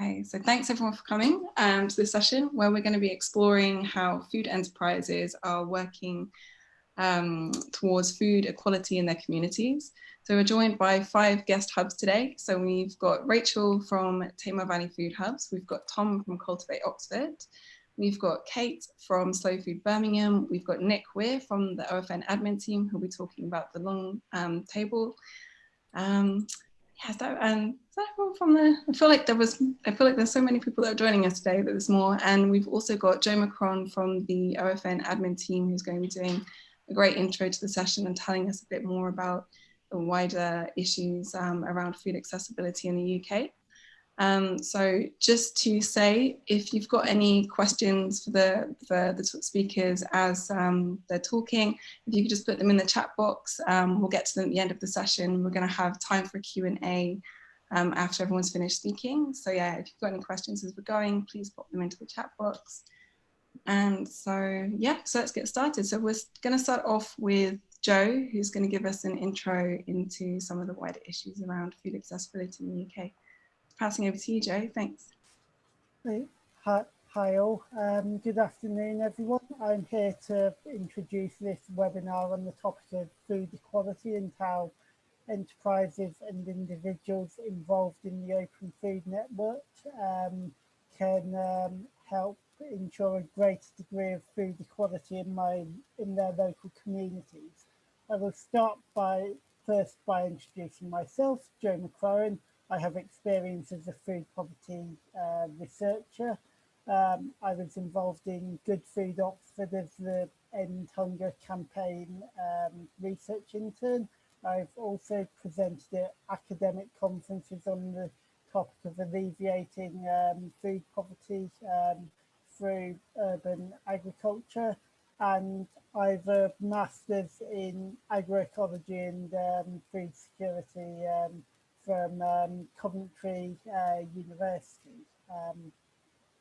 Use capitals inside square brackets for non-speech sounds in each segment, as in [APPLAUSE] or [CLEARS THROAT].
Okay, so thanks everyone for coming um, to this session where we're going to be exploring how food enterprises are working um, towards food equality in their communities. So we're joined by five guest hubs today. So we've got Rachel from Tamar Valley Food Hubs, we've got Tom from Cultivate Oxford, we've got Kate from Slow Food Birmingham, we've got Nick Weir from the OFN admin team who'll be talking about the long um, table. Yeah, so um, is that everyone from the, I feel like there was, I feel like there's so many people that are joining us today that there's more. And we've also got Joe McLaren from the OFN admin team who's going to be doing a great intro to the session and telling us a bit more about the wider issues um, around food accessibility in the UK. Um, so just to say, if you've got any questions for the, for the speakers as um, they're talking, if you could just put them in the chat box, um, we'll get to them at the end of the session. We're going to have time for Q&A um, after everyone's finished speaking. So yeah, if you've got any questions as we're going, please pop them into the chat box. And so yeah, so let's get started. So we're going to start off with Joe, who's going to give us an intro into some of the wider issues around food accessibility in the UK passing over to you, Joe. Thanks. Hi, hi all. Um, good afternoon, everyone. I'm here to introduce this webinar on the topic of food equality and how enterprises and individuals involved in the Open Food Network um, can um, help ensure a greater degree of food equality in my in their local communities. I will start by first by introducing myself, Joe McLaren. I have experience as a food poverty uh, researcher. Um, I was involved in Good Food Oxford as the End Hunger campaign um, research intern. I've also presented at academic conferences on the topic of alleviating um, food poverty um, through urban agriculture and I've a master's in agroecology and um, food security um, from um, Coventry uh, University. Um,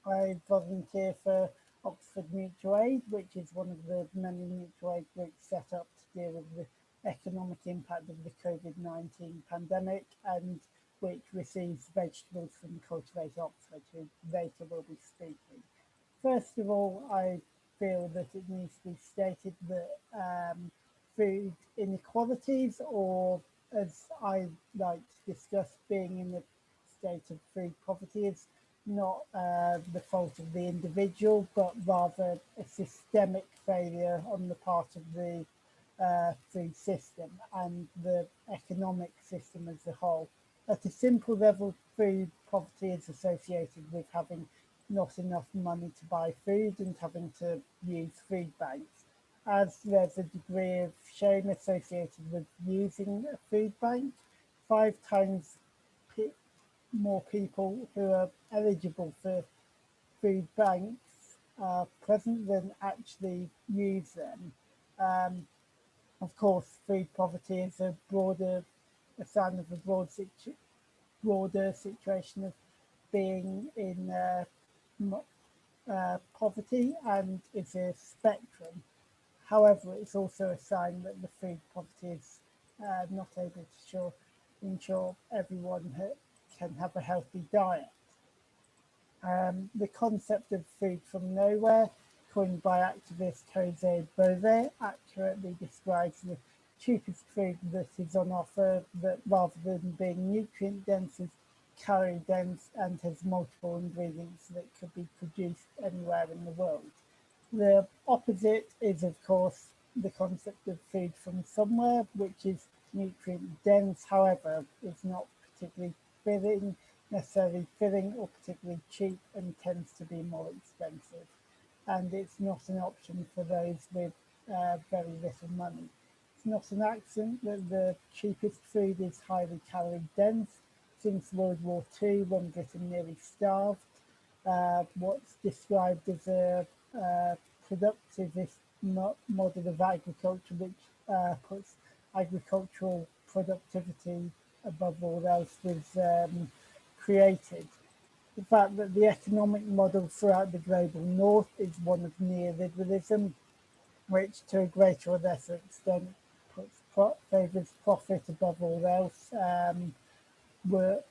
I volunteer for Oxford Mutual Aid, which is one of the many mutual aid groups set up to deal with the economic impact of the COVID-19 pandemic and which receives vegetables from Cultivate Oxford, who later will be speaking. First of all, I feel that it needs to be stated that um, food inequalities or as I like to discuss, being in the state of food poverty is not uh, the fault of the individual, but rather a systemic failure on the part of the uh, food system and the economic system as a whole. At a simple level, food poverty is associated with having not enough money to buy food and having to use food banks as there's a degree of shame associated with using a food bank, five times more people who are eligible for food banks are present than actually use them. Um, of course, food poverty is a broader, a sign of a broad situ broader situation of being in uh, uh, poverty and is a spectrum. However, it's also a sign that the food poverty is uh, not able to sure, ensure everyone can have a healthy diet. Um, the concept of food from nowhere, coined by activist Jose Bove, accurately describes the cheapest food that is on offer that rather than being nutrient dense is calorie dense and has multiple ingredients that could be produced anywhere in the world. The opposite is, of course, the concept of food from somewhere, which is nutrient dense, however, is not particularly filling, necessarily filling or particularly cheap and tends to be more expensive. And it's not an option for those with uh, very little money. It's not an accident that the cheapest food is highly calorie dense. Since World War II, when Britain nearly starved, uh, what's described as a uh, productivist mo model of agriculture, which uh, puts agricultural productivity above all else, was um, created. The fact that the economic model throughout the global north is one of neoliberalism, which to a greater or lesser extent puts pro favours profit above all else, um, were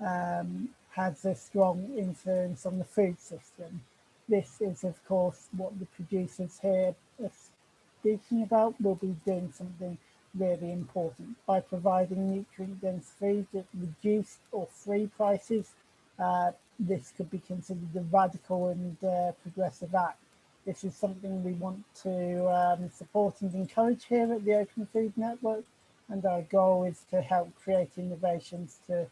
um, has a strong influence on the food system. This is of course what the producers here are speaking about We'll be doing something really important by providing nutrient dense food at reduced or free prices. Uh, this could be considered a radical and uh, progressive act. This is something we want to um, support and encourage here at the Open Food Network and our goal is to help create innovations to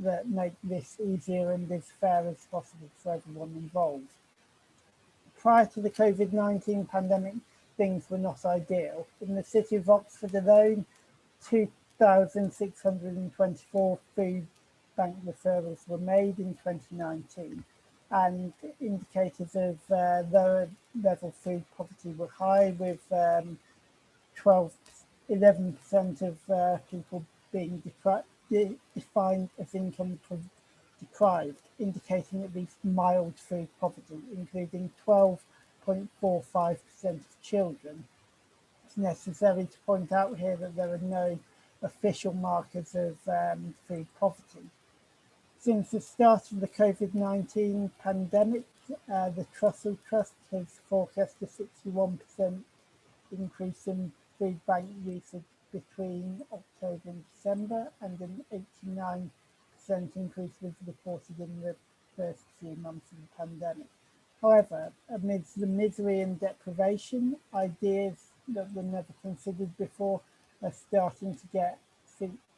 that make this easier and as fair as possible for everyone involved. Prior to the COVID-19 pandemic, things were not ideal. In the city of Oxford alone, 2,624 food bank referrals were made in 2019 and indicators of uh, lower level food poverty were high with um, 12, 11% of uh, people being de defined as income deprived, indicating at least mild food poverty, including 12.45% of children. It's necessary to point out here that there are no official markers of um, food poverty. Since the start of the COVID-19 pandemic, uh, the Trussell Trust has forecast a 61% increase in food bank usage between October and December and an 89% increase was reported in the first few months of the pandemic. However, amidst the misery and deprivation, ideas that were never considered before are starting to get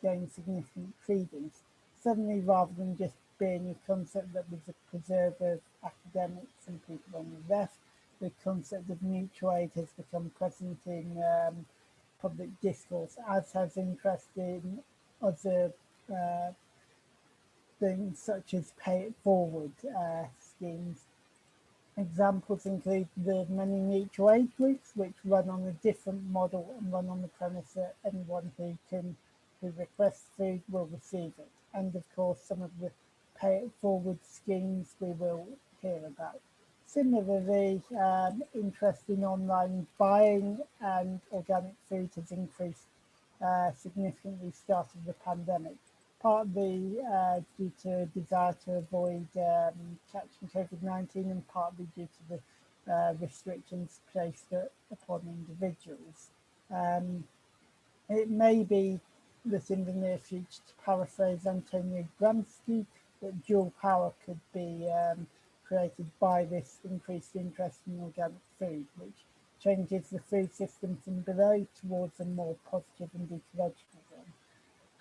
gain significant credence. Suddenly, rather than just being a concept that was a preserve of academics and people on the left, the concept of mutual aid has become present in um, public discourse, as has interest in other uh, things such as pay it forward uh, schemes. Examples include the many mutual aid groups, which run on a different model and run on the premise that anyone who can who requests food will receive it. And of course, some of the pay it forward schemes we will hear about. Similarly, um, interest in online buying and organic food has increased uh, significantly starting the pandemic, partly uh, due to a desire to avoid um, catching COVID-19 and partly due to the uh, restrictions placed upon individuals. Um, it may be that in the near future, to paraphrase Antonio Gramsci, that dual power could be um, created by this increased interest in organic food, which changes the food system from below towards a more positive and ecological.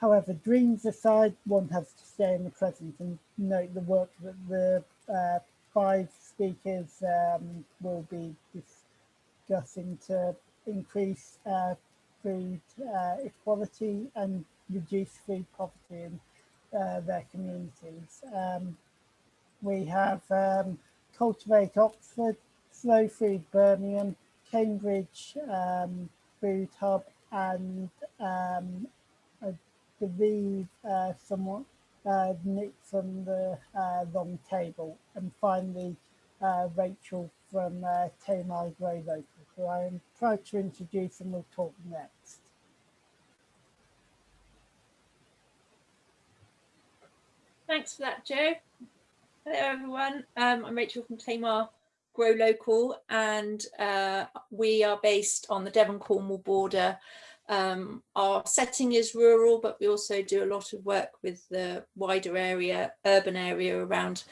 However, dreams aside, one has to stay in the present and note the work that the uh, five speakers um, will be discussing to increase uh, food uh, equality and reduce food poverty in uh, their communities. Um, we have um, Cultivate Oxford, Slow Food Birmingham, Cambridge um, Food Hub, and I uh, somewhat uh, Nick from the uh, Long Table, and finally uh, Rachel from uh, Tamar Grow Local, who I am proud to introduce and we'll talk next. Thanks for that, Joe. Hello everyone, um, I'm Rachel from Tamar Grow Local and uh, we are based on the Devon-Cornwall border. Um, our setting is rural but we also do a lot of work with the wider area, urban area around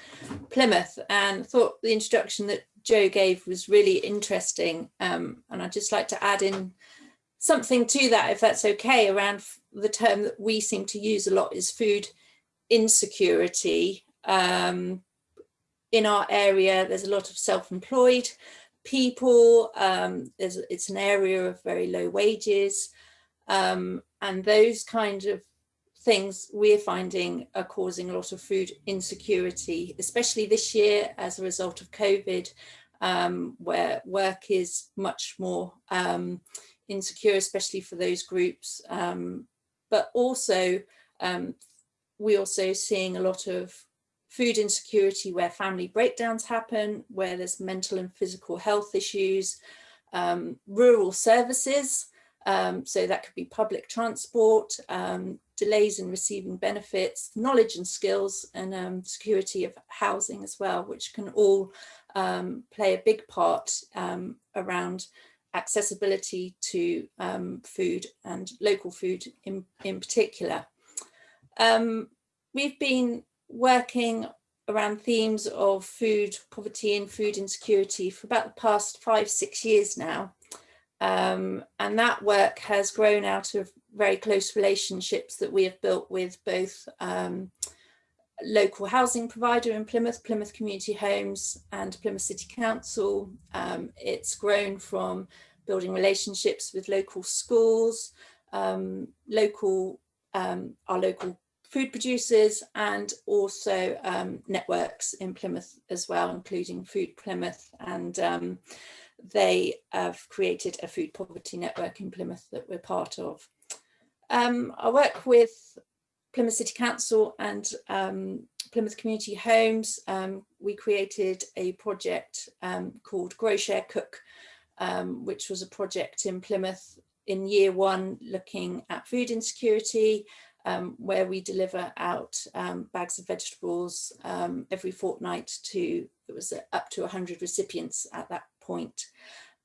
Plymouth and thought the introduction that Joe gave was really interesting um, and I'd just like to add in something to that if that's okay around the term that we seem to use a lot is food insecurity um, in our area, there's a lot of self-employed people. Um, it's an area of very low wages. Um, and those kind of things we're finding are causing a lot of food insecurity, especially this year as a result of COVID, um, where work is much more um, insecure, especially for those groups. Um, but also, um, we're also seeing a lot of food insecurity where family breakdowns happen, where there's mental and physical health issues, um, rural services, um, so that could be public transport, um, delays in receiving benefits, knowledge and skills, and um, security of housing as well, which can all um, play a big part um, around accessibility to um, food and local food in, in particular. We've been working around themes of food poverty and food insecurity for about the past five, six years now. Um, and that work has grown out of very close relationships that we have built with both um, local housing provider in Plymouth, Plymouth Community Homes and Plymouth City Council. Um, it's grown from building relationships with local schools, um, local um, our local food producers and also um, networks in Plymouth as well, including Food Plymouth. And um, they have created a food poverty network in Plymouth that we're part of. Um, I work with Plymouth City Council and um, Plymouth Community Homes. Um, we created a project um, called Grow Share Cook, which was a project in Plymouth in year one looking at food insecurity um, where we deliver out um, bags of vegetables um, every fortnight to, it was up to 100 recipients at that point.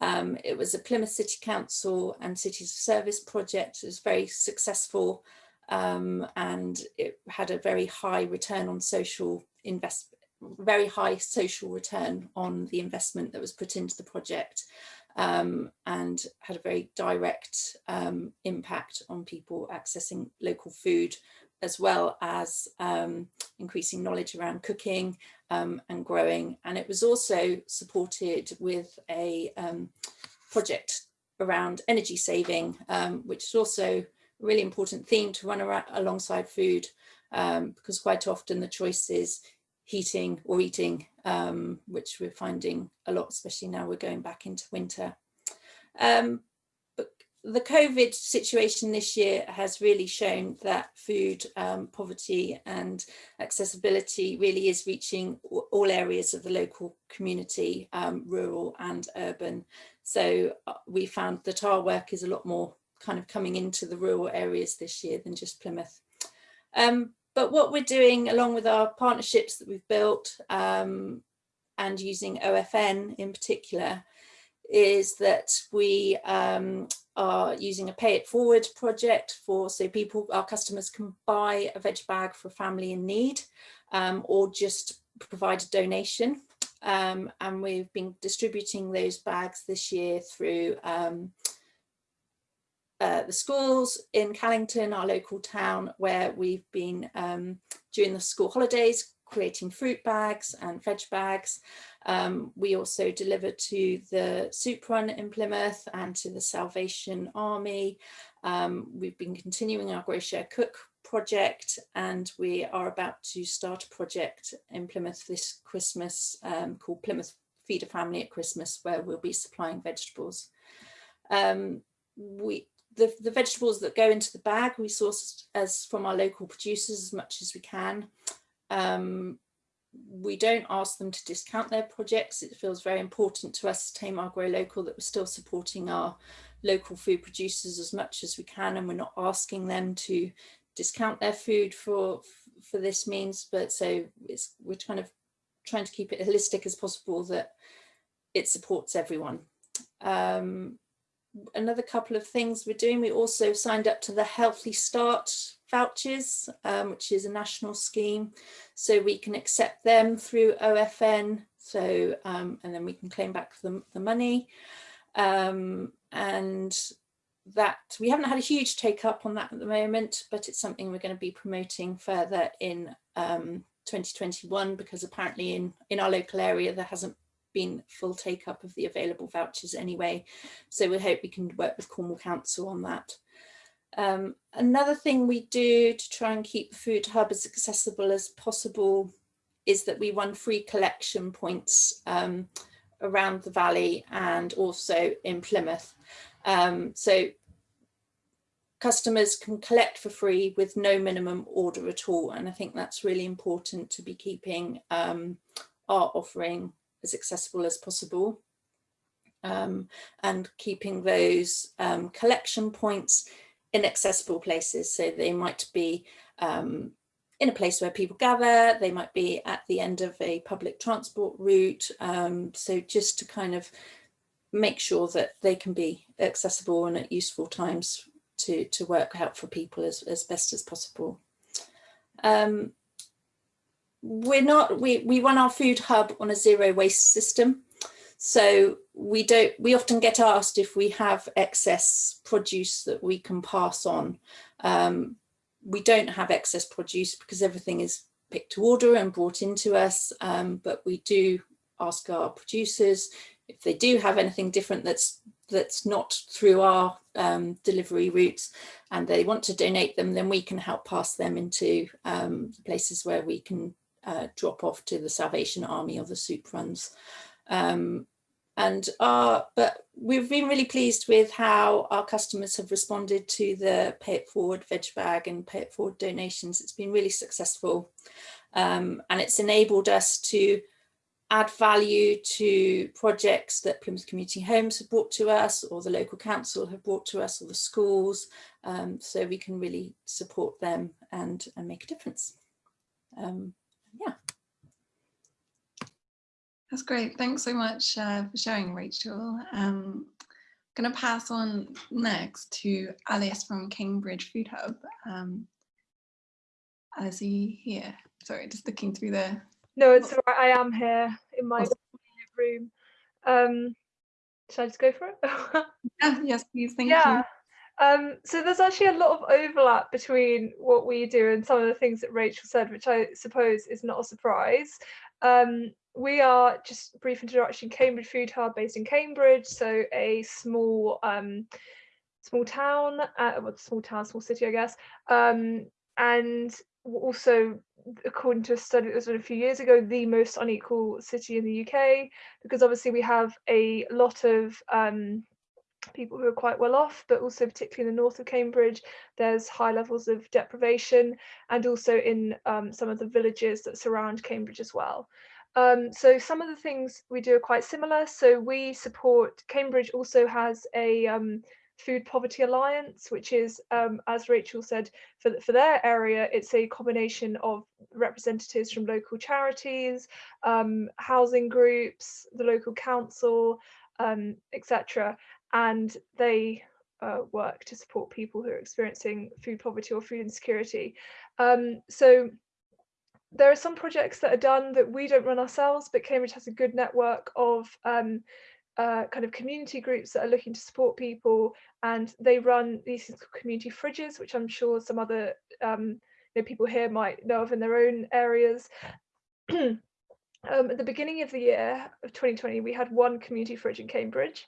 Um, it was a Plymouth City Council and Cities of Service project. It was very successful um, and it had a very high return on social investment very high social return on the investment that was put into the project um, and had a very direct um, impact on people accessing local food as well as um, increasing knowledge around cooking um, and growing. And it was also supported with a um, project around energy saving, um, which is also a really important theme to run around alongside food because quite often the choice is heating or eating, um, which we're finding a lot, especially now we're going back into winter. The COVID situation this year has really shown that food um, poverty and accessibility really is reaching all areas of the local community, um, rural and urban. So uh, we found that our work is a lot more kind of coming into the rural areas this year than just Plymouth. Um, but what we're doing along with our partnerships that we've built um, and using OFN in particular is that we um, are using a pay it forward project for so people our customers can buy a veg bag for a family in need um, or just provide a donation um, and we've been distributing those bags this year through um, uh, the schools in Callington, our local town, where we've been um, during the school holidays creating fruit bags and veg bags. Um, we also deliver to the Soup Run in Plymouth and to the Salvation Army. Um, we've been continuing our Grow Share Cook project and we are about to start a project in Plymouth this Christmas um, called Plymouth Feed a Family at Christmas where we'll be supplying vegetables. Um, we the, the vegetables that go into the bag we source as from our local producers as much as we can. Um, we don't ask them to discount their projects. It feels very important to us, Tamar Grow Local, that we're still supporting our local food producers as much as we can and we're not asking them to discount their food for for this means but so it's we're kind of trying to keep it holistic as possible that it supports everyone um, another couple of things we're doing we also signed up to the healthy start vouchers, um, which is a national scheme. So we can accept them through OFN. So, um, and then we can claim back the, the money. Um, and that we haven't had a huge take up on that at the moment, but it's something we're going to be promoting further in um, 2021 because apparently in, in our local area there hasn't been full take up of the available vouchers anyway. So we hope we can work with Cornwall Council on that. Um, another thing we do to try and keep food hub as accessible as possible is that we run free collection points um, around the valley and also in Plymouth. Um, so customers can collect for free with no minimum order at all. And I think that's really important to be keeping um, our offering as accessible as possible. Um, and keeping those um, collection points inaccessible places. So they might be um, in a place where people gather, they might be at the end of a public transport route. Um, so just to kind of make sure that they can be accessible and at useful times to, to work out for people as, as best as possible. Um, we're not, we, we run our food hub on a zero waste system. So we don't, we often get asked if we have excess produce that we can pass on. Um, we don't have excess produce because everything is picked to order and brought into us, um, but we do ask our producers if they do have anything different that's that's not through our um, delivery routes and they want to donate them, then we can help pass them into um, places where we can uh, drop off to the Salvation Army or the soup runs. Um, and our, but we've been really pleased with how our customers have responded to the pay it forward veg bag and pay it forward donations. It's been really successful um, and it's enabled us to add value to projects that Plymouth Community Homes have brought to us or the local council have brought to us or the schools um, so we can really support them and, and make a difference. Um, yeah. That's great. Thanks so much uh, for sharing, Rachel. Um, I'm going to pass on next to Alice from Cambridge Food Hub. Um, Alice, are you here? Sorry, just looking through the no, it's all right. I am here in my room. Um, should I just go for it? [LAUGHS] yeah, yes, please. Thank yeah. you. Um, so there's actually a lot of overlap between what we do and some of the things that Rachel said, which I suppose is not a surprise. Um, we are just brief introduction Cambridge Food Hub based in Cambridge, so a small um, small town, uh, well, small town, small city, I guess, um, and also according to a study that was done a few years ago, the most unequal city in the UK, because obviously we have a lot of um, people who are quite well off, but also particularly in the north of Cambridge, there's high levels of deprivation and also in um, some of the villages that surround Cambridge as well. Um, so some of the things we do are quite similar. So we support, Cambridge also has a um, Food Poverty Alliance, which is, um, as Rachel said, for, for their area, it's a combination of representatives from local charities, um, housing groups, the local council, um, etc. And they uh, work to support people who are experiencing food poverty or food insecurity. Um, so there are some projects that are done that we don't run ourselves, but Cambridge has a good network of um, uh, kind of community groups that are looking to support people and they run these community fridges which I'm sure some other um, you know, people here might know of in their own areas. [CLEARS THROAT] um, at the beginning of the year of 2020 we had one community fridge in Cambridge.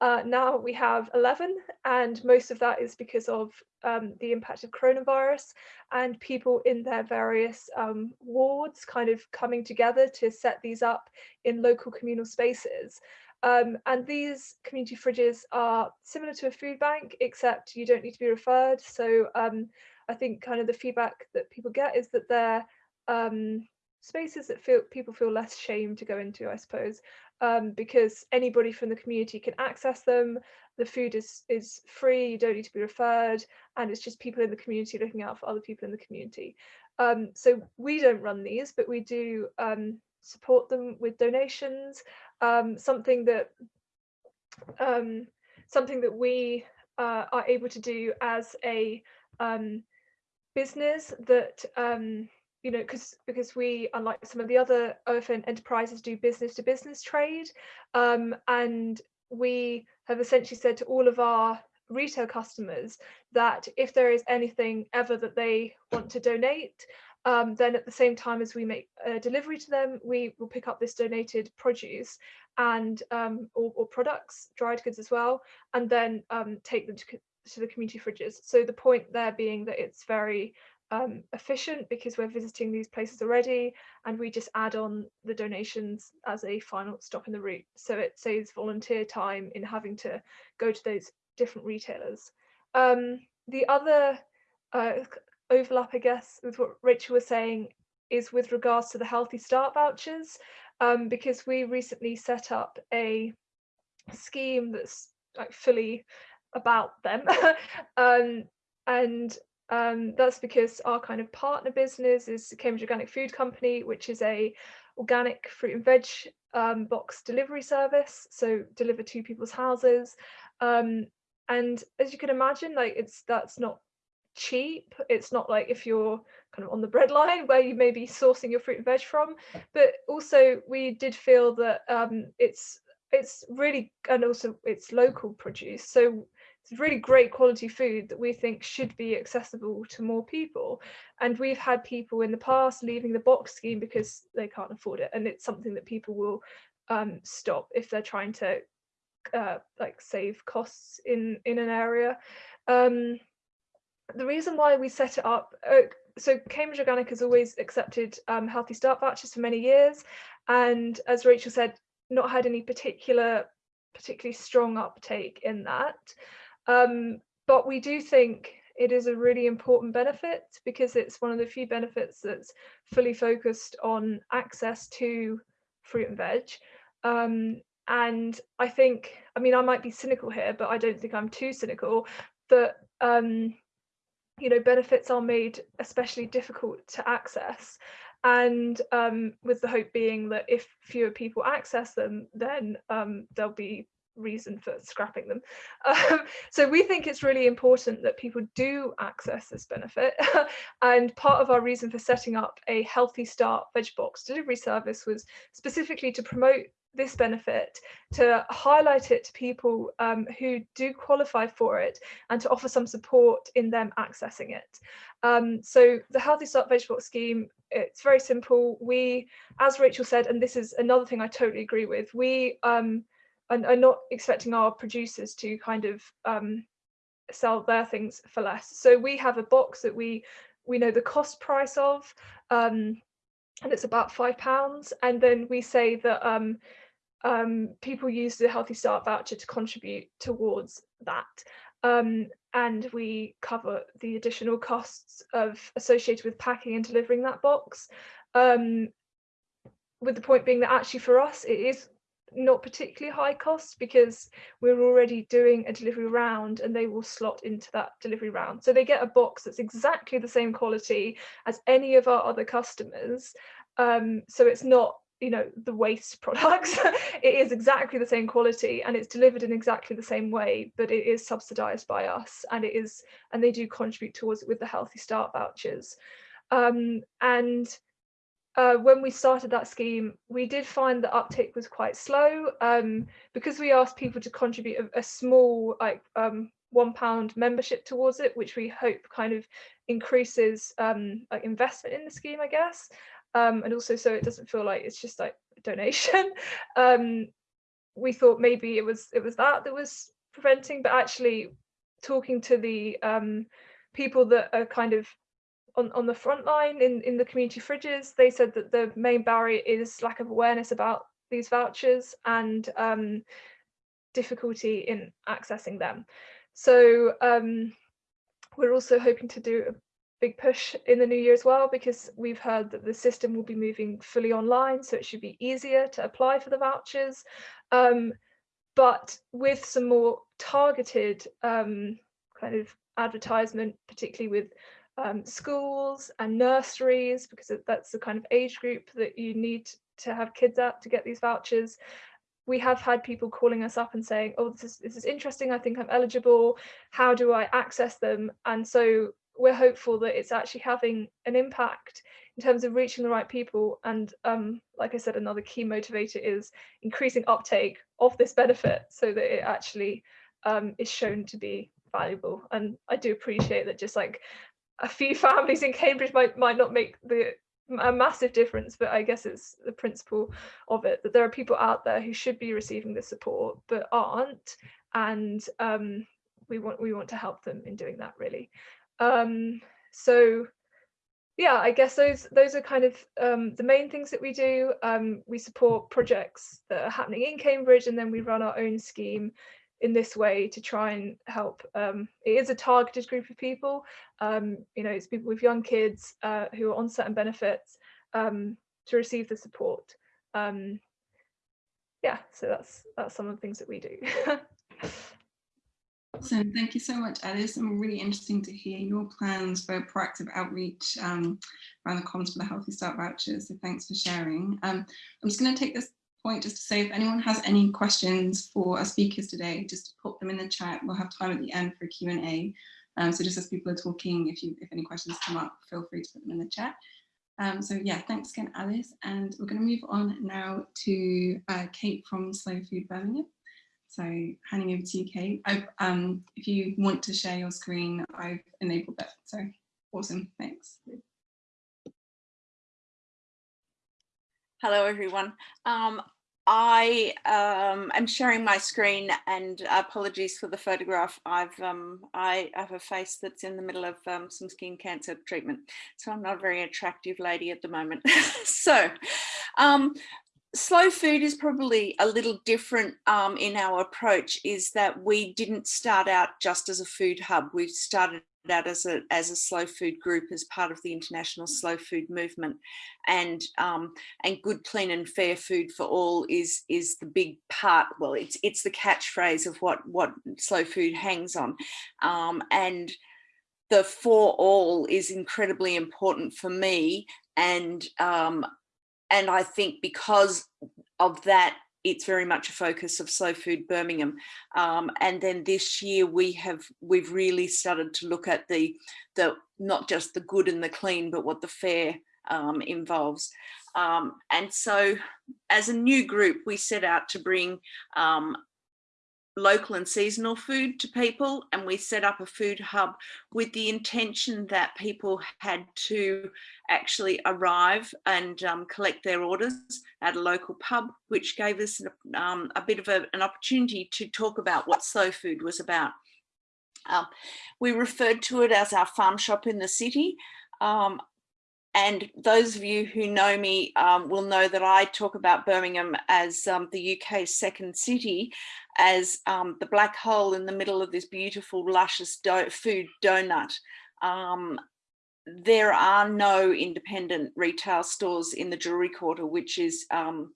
Uh, now we have 11 and most of that is because of um, the impact of coronavirus and people in their various um, wards kind of coming together to set these up in local communal spaces. Um, and these community fridges are similar to a food bank, except you don't need to be referred. So um, I think kind of the feedback that people get is that they're um, spaces that feel people feel less shame to go into, I suppose, um, because anybody from the community can access them. The food is is free, you don't need to be referred, and it's just people in the community looking out for other people in the community. Um, so we don't run these, but we do um, support them with donations um, something that um, something that we uh, are able to do as a um, business that you know because because we unlike some of the other OFN enterprises do business to business trade um, and we have essentially said to all of our retail customers that if there is anything ever that they want to donate um, then at the same time as we make a delivery to them, we will pick up this donated produce and um, or, or, products, dried goods as well, and then um, take them to, to, the community fridges. So the point there being that it's very um, efficient because we're visiting these places already and we just add on the donations as a final stop in the route. So it saves volunteer time in having to go to those different retailers. Um, the other uh, overlap, I guess, with what Rachel was saying is with regards to the Healthy Start vouchers, um, because we recently set up a scheme that's like fully about them. [LAUGHS] um, and um, that's because our kind of partner business is Cambridge Organic Food Company, which is a organic fruit and veg um, box delivery service, so deliver to people's houses. Um, and as you can imagine, like it's that's not cheap. It's not like if you're kind of on the breadline where you may be sourcing your fruit and veg from, but also we did feel that um, it's it's really and also it's local produce. So it's really great quality food that we think should be accessible to more people. And we've had people in the past leaving the box scheme because they can't afford it. And it's something that people will um, stop if they're trying to uh, like save costs in, in an area. Um, the reason why we set it up, uh, so Cambridge Organic has always accepted um, Healthy Start vouchers for many years. And as Rachel said, not had any particular particularly strong uptake in that. Um, but we do think it is a really important benefit because it's one of the few benefits that's fully focused on access to fruit and veg. Um, and I think, I mean, I might be cynical here, but I don't think I'm too cynical that, um, you know, benefits are made especially difficult to access. And um, with the hope being that if fewer people access them, then um, there'll be reason for scrapping them. Um, so we think it's really important that people do access this benefit. [LAUGHS] and part of our reason for setting up a Healthy Start veg box delivery service was specifically to promote this benefit, to highlight it to people um, who do qualify for it and to offer some support in them accessing it. Um, so the Healthy Start Veg Box scheme, it's very simple. We, as Rachel said, and this is another thing I totally agree with, we um, and are not expecting our producers to kind of um, sell their things for less. So we have a box that we we know the cost price of, um, and it's about five pounds. And then we say that um, um, people use the Healthy Start voucher to contribute towards that. Um, and we cover the additional costs of associated with packing and delivering that box. Um, with the point being that actually for us, it is not particularly high cost because we're already doing a delivery round and they will slot into that delivery round. So they get a box that's exactly the same quality as any of our other customers. Um, so it's not you know the waste [LAUGHS] products it is exactly the same quality and it's delivered in exactly the same way but it is subsidized by us and it is and they do contribute towards it with the healthy start vouchers um, and uh, when we started that scheme, we did find the uptake was quite slow um, because we asked people to contribute a, a small, like um, one pound membership towards it, which we hope kind of increases um, like investment in the scheme, I guess. Um, and also so it doesn't feel like it's just like a [LAUGHS] donation. Um, we thought maybe it was it was that that was preventing, but actually talking to the um, people that are kind of on, on the front line in, in the community fridges, they said that the main barrier is lack of awareness about these vouchers and um, difficulty in accessing them. So um, we're also hoping to do a big push in the new year as well because we've heard that the system will be moving fully online so it should be easier to apply for the vouchers um, but with some more targeted um, kind of advertisement particularly with um, schools and nurseries because that's the kind of age group that you need to have kids at to get these vouchers. We have had people calling us up and saying, oh, this is, this is interesting. I think I'm eligible. How do I access them? And so we're hopeful that it's actually having an impact in terms of reaching the right people. And um, like I said, another key motivator is increasing uptake of this benefit so that it actually um, is shown to be valuable. And I do appreciate that just like a few families in Cambridge might might not make the a massive difference, but I guess it's the principle of it that there are people out there who should be receiving the support but aren't, and um, we want we want to help them in doing that really. Um, so yeah, I guess those those are kind of um, the main things that we do. Um, we support projects that are happening in Cambridge, and then we run our own scheme in this way to try and help. Um, it is a targeted group of people. Um, you know, it's people with young kids uh, who are on certain benefits um, to receive the support. Um, yeah, so that's that's some of the things that we do. [LAUGHS] Awesome. Thank you so much, Alice. And really interesting to hear your plans for proactive outreach um, around the comms for the Healthy Start vouchers. So thanks for sharing. Um, I'm just going to take this point just to say if anyone has any questions for our speakers today, just put them in the chat. We'll have time at the end for a Q&A. Um, so just as people are talking, if you if any questions come up, feel free to put them in the chat. Um, so yeah, thanks again, Alice. And we're going to move on now to uh, Kate from Slow Food Birmingham. So handing over to you, Kate. Um, if you want to share your screen, I've enabled that. So awesome, thanks. Hello, everyone. Um, I um, am sharing my screen and apologies for the photograph. I've um, I have a face that's in the middle of um, some skin cancer treatment, so I'm not a very attractive lady at the moment. [LAUGHS] so um, slow food is probably a little different um, in our approach is that we didn't start out just as a food hub. We started out as a, as a slow food group as part of the international slow food movement. And um, and good clean and fair food for all is is the big part well it's it's the catchphrase of what what slow food hangs on. Um, and the for all is incredibly important for me and um, and I think because of that, it's very much a focus of Slow Food Birmingham. Um, and then this year we have we've really started to look at the the not just the good and the clean, but what the fair um, involves. Um, and so as a new group, we set out to bring um, local and seasonal food to people and we set up a food hub with the intention that people had to actually arrive and um, collect their orders at a local pub which gave us um, a bit of a, an opportunity to talk about what slow food was about. Um, we referred to it as our farm shop in the city um, and those of you who know me um, will know that I talk about Birmingham as um, the UK's second city, as um, the black hole in the middle of this beautiful, luscious do food donut. Um, there are no independent retail stores in the jewellery quarter, which is um,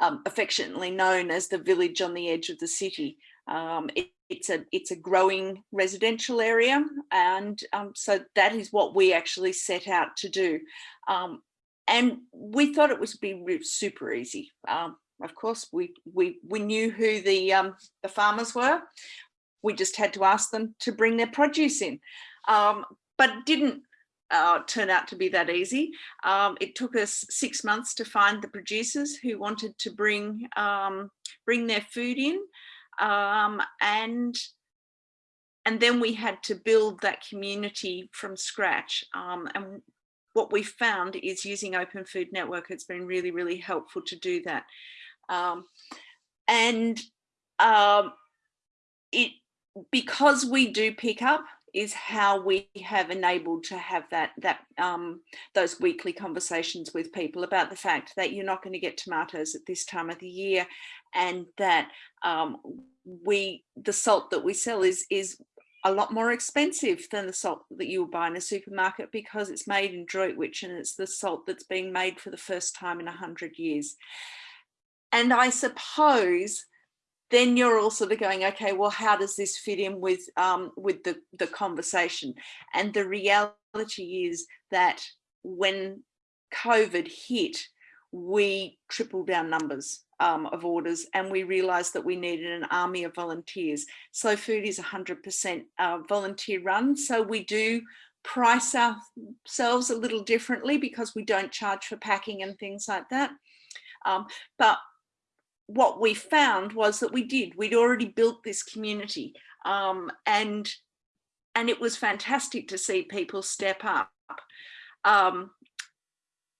um, affectionately known as the village on the edge of the city. It, it's a it's a growing residential area and um, so that is what we actually set out to do. Um, and we thought it was be super easy. Um, of course we we we knew who the um, the farmers were. We just had to ask them to bring their produce in. Um, but didn't uh, turn out to be that easy. Um, it took us six months to find the producers who wanted to bring bring their food in um, and and then we had to build that community from scratch. Um, and what we found is using open food network it's been really really helpful to do that. Um, and um, it because we do pick up is how we have enabled to have that that um, those weekly conversations with people about the fact that you're not going to get tomatoes at this time of the year and that um, we the salt that we sell is is a lot more expensive than the salt that you will buy in a supermarket because it's made in Droitwich and it's the salt that's being made for the first time in a hundred years. And I suppose then you're also going, okay, well, how does this fit in with um, with the, the conversation? And the reality is that when COVID hit, we tripled our numbers um, of orders and we realized that we needed an army of volunteers. Slow Food is 100% uh, volunteer run. So we do price ourselves a little differently because we don't charge for packing and things like that. Um, but what we found was that we did, we'd already built this community um, and, and it was fantastic to see people step up. Um,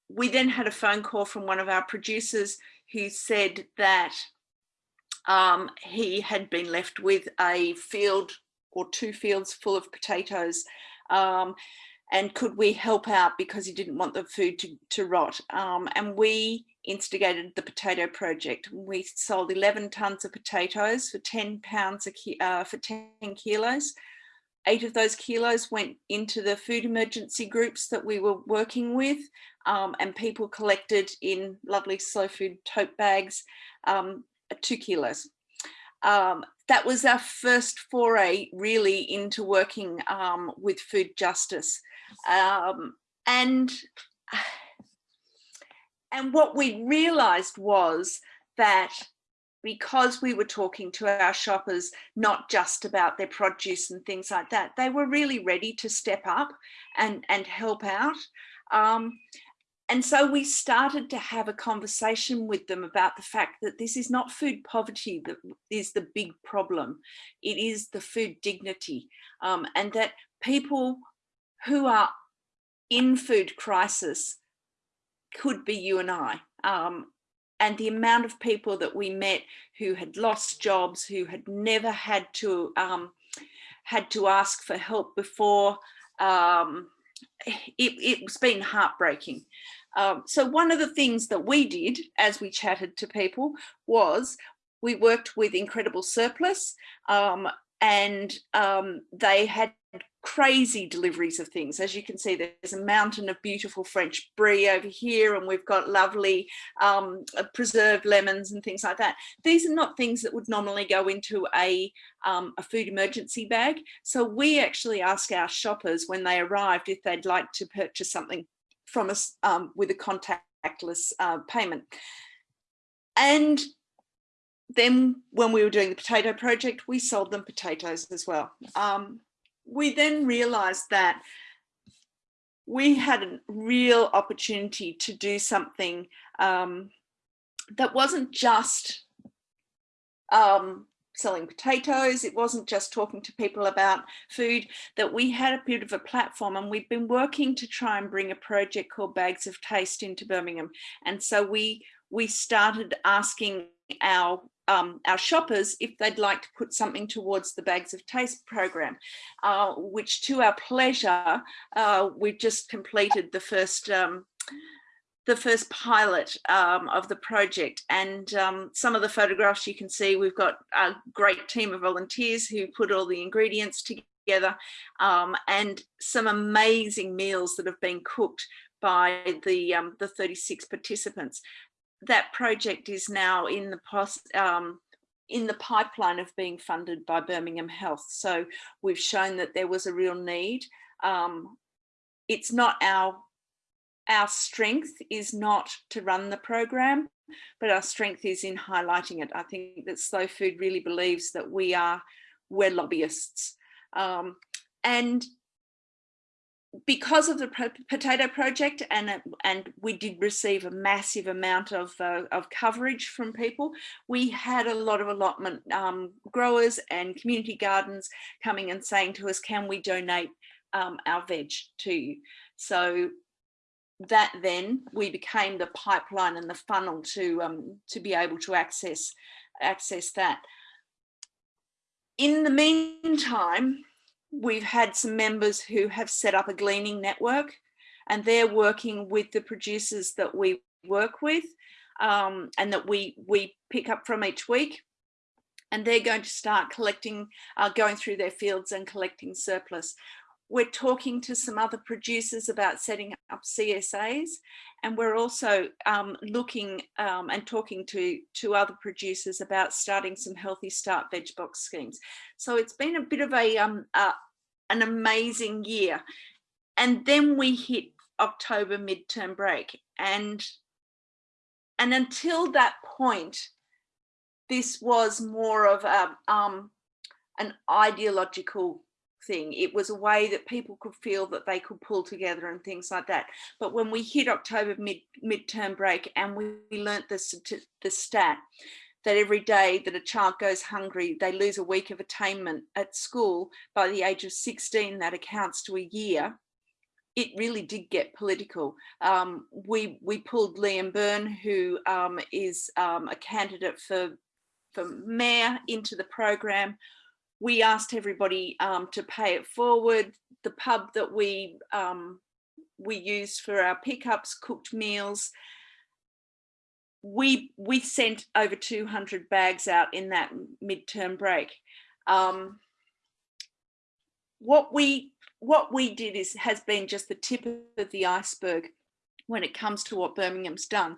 we then had a phone call from one of our producers who said that um, he had been left with a field or two fields full of potatoes um, and could we help out because he didn't want the food to, to rot? Um, and we instigated the potato project. We sold 11 tons of potatoes for 10 pounds a uh, for 10 kilos eight of those kilos went into the food emergency groups that we were working with um, and people collected in lovely slow food tote bags, um, two kilos. um, that was our first foray really into working um, with food justice. Um, and, [SIGHS] and what we realized was that because we were talking to our shoppers, not just about their produce and things like that, they were really ready to step up and, and help out. Um, and so we started to have a conversation with them about the fact that this is not food poverty that is the big problem. It is the food dignity um, and that people who are in food crisis could be you and I. Um, and the amount of people that we met who had lost jobs, who had never had to um, had to ask for help before, um, it, it's been heartbreaking. Um, so one of the things that we did as we chatted to people was we worked with Incredible Surplus um, and um, they had crazy deliveries of things. As you can see, there's a mountain of beautiful French brie over here, and we've got lovely um, uh, preserved lemons and things like that. These are not things that would normally go into a, um, a food emergency bag. So we actually ask our shoppers when they arrived if they'd like to purchase something from us um, with a contactless uh, payment. And then when we were doing the potato project, we sold them potatoes as well. Um, we then realized that we had a real opportunity to do something um, that wasn't just um, selling potatoes. It wasn't just talking to people about food, that we had a bit of a platform and we've been working to try and bring a project called Bags of Taste into Birmingham. And so we, we started asking our um, our shoppers if they'd like to put something towards the Bags of Taste program, uh, which to our pleasure, uh, we've just completed the first um, the first pilot um, of the project. And um, some of the photographs you can see we've got a great team of volunteers who put all the ingredients together um, and some amazing meals that have been cooked by the um, the 36 participants that project is now in the um, in the pipeline of being funded by Birmingham Health so we've shown that there was a real need um, it's not our our strength is not to run the program, but our strength is in highlighting it. I think that Slow Food really believes that we are, we're lobbyists. Um, and because of the potato project and and we did receive a massive amount of uh, of coverage from people we had a lot of allotment um, growers and community gardens coming and saying to us can we donate um, our veg to you so that then we became the pipeline and the funnel to um, to be able to access access that. In the meantime, we've had some members who have set up a gleaning network and they're working with the producers that we work with um, and that we we pick up from each week. And they're going to start collecting, uh, going through their fields and collecting surplus we're talking to some other producers about setting up CSAs and we're also um, looking um, and talking to, to other producers about starting some healthy start veg box schemes. So it's been a bit of a, um, uh, an amazing year. And then we hit October midterm break and, and until that point, this was more of a, um, an ideological thing. It was a way that people could feel that they could pull together and things like that. But when we hit October mid midterm break and we, we learnt the, the stat that every day that a child goes hungry, they lose a week of attainment at school by the age of 16, that accounts to a year. It really did get political. Um, we we pulled Liam Byrne, who um, is um, a candidate for for mayor, into the program we asked everybody um, to pay it forward. The pub that we um, we used for our pickups, cooked meals. We we sent over 200 bags out in that midterm break. Um, what we what we did is has been just the tip of the iceberg when it comes to what Birmingham's done.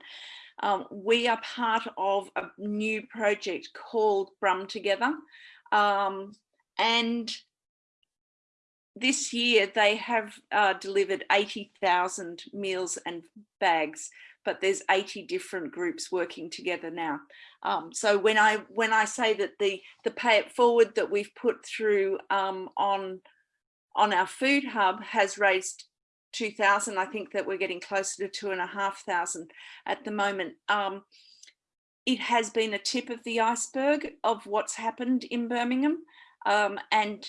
Um, we are part of a new project called Brum Together. Um, and this year they have uh, delivered 80,000 meals and bags, but there's 80 different groups working together now. Um, so when I when I say that the the pay it forward that we've put through um, on on our food hub has raised 2000 I think that we're getting closer to two and a half thousand at the moment um, it has been a tip of the iceberg of what's happened in Birmingham um, and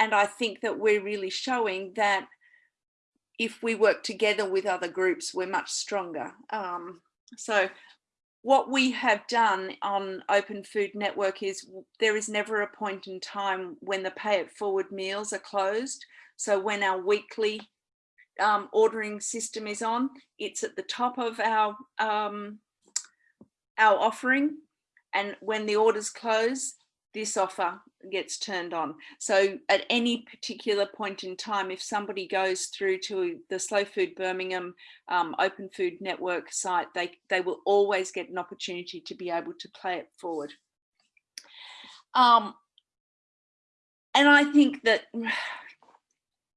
and I think that we're really showing that if we work together with other groups we're much stronger um, so what we have done on Open Food Network is there is never a point in time when the pay it forward meals are closed. So when our weekly um, ordering system is on, it's at the top of our, um, our offering. And when the orders close, this offer gets turned on. So at any particular point in time, if somebody goes through to the Slow Food Birmingham um, Open Food Network site, they, they will always get an opportunity to be able to play it forward. Um, and I think that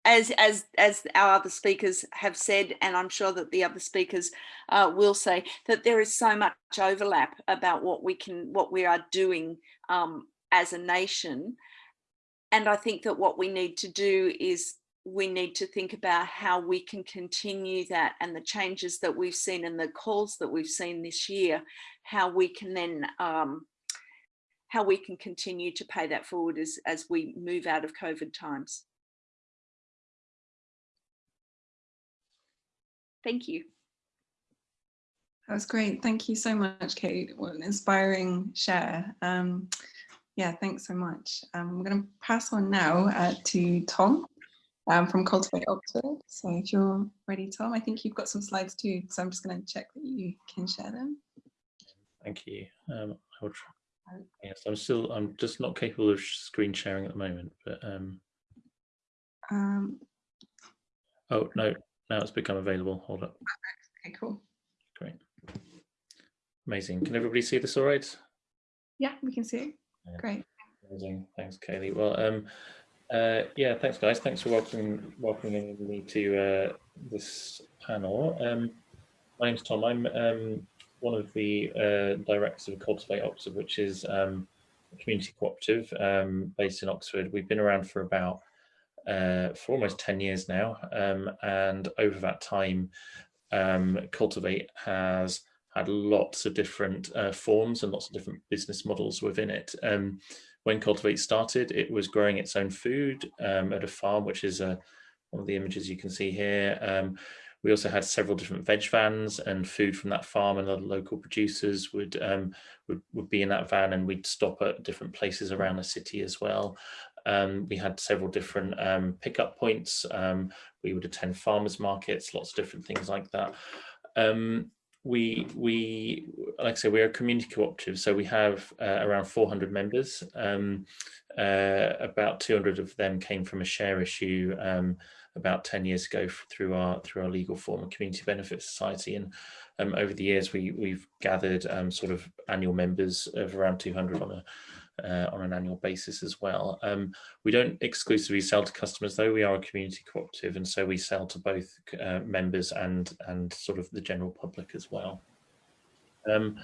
as as as our other speakers have said and i'm sure that the other speakers uh, will say that there is so much overlap about what we can what we are doing um, as a nation. And I think that what we need to do is we need to think about how we can continue that and the changes that we've seen and the calls that we've seen this year, how we can then um, how we can continue to pay that forward as, as we move out of COVID times. Thank you. That was great. Thank you so much, Kate. What an inspiring share. Um, yeah, thanks so much. Um, I'm going to pass on now uh, to Tom um, from Cultivate Oxford. So if you're ready, Tom, I think you've got some slides too, so I'm just going to check that you can share them. Thank you. Um, I will try. Yes, I'm still, I'm just not capable of screen sharing at the moment, but. Um, um, oh, no, now it's become available. Hold up. Okay, cool. Great. Amazing. Can everybody see this all right? Yeah, we can see it. Great. Amazing. Thanks, Kaylee. Well, um, uh, yeah, thanks, guys. Thanks for welcoming welcoming me to uh, this panel. Um, my name's Tom. I'm um, one of the uh, directors of Cultivate Oxford, which is um, a community cooperative um, based in Oxford. We've been around for about uh, for almost 10 years now. Um, and over that time, um, Cultivate has had lots of different uh, forms and lots of different business models within it. Um, when Cultivate started, it was growing its own food um, at a farm, which is uh, one of the images you can see here. Um, we also had several different veg vans and food from that farm and other local producers would, um, would, would be in that van and we'd stop at different places around the city as well. Um, we had several different um, pickup points. Um, we would attend farmers markets, lots of different things like that. Um, we we like I say we're a community cooperative so we have uh, around 400 members um, uh, about 200 of them came from a share issue um, about 10 years ago through our through our legal form of community benefit society and um, over the years we we've gathered um, sort of annual members of around 200 on a uh, on an annual basis as well. Um, we don't exclusively sell to customers though, we are a community cooperative and so we sell to both uh, members and, and sort of the general public as well. Um,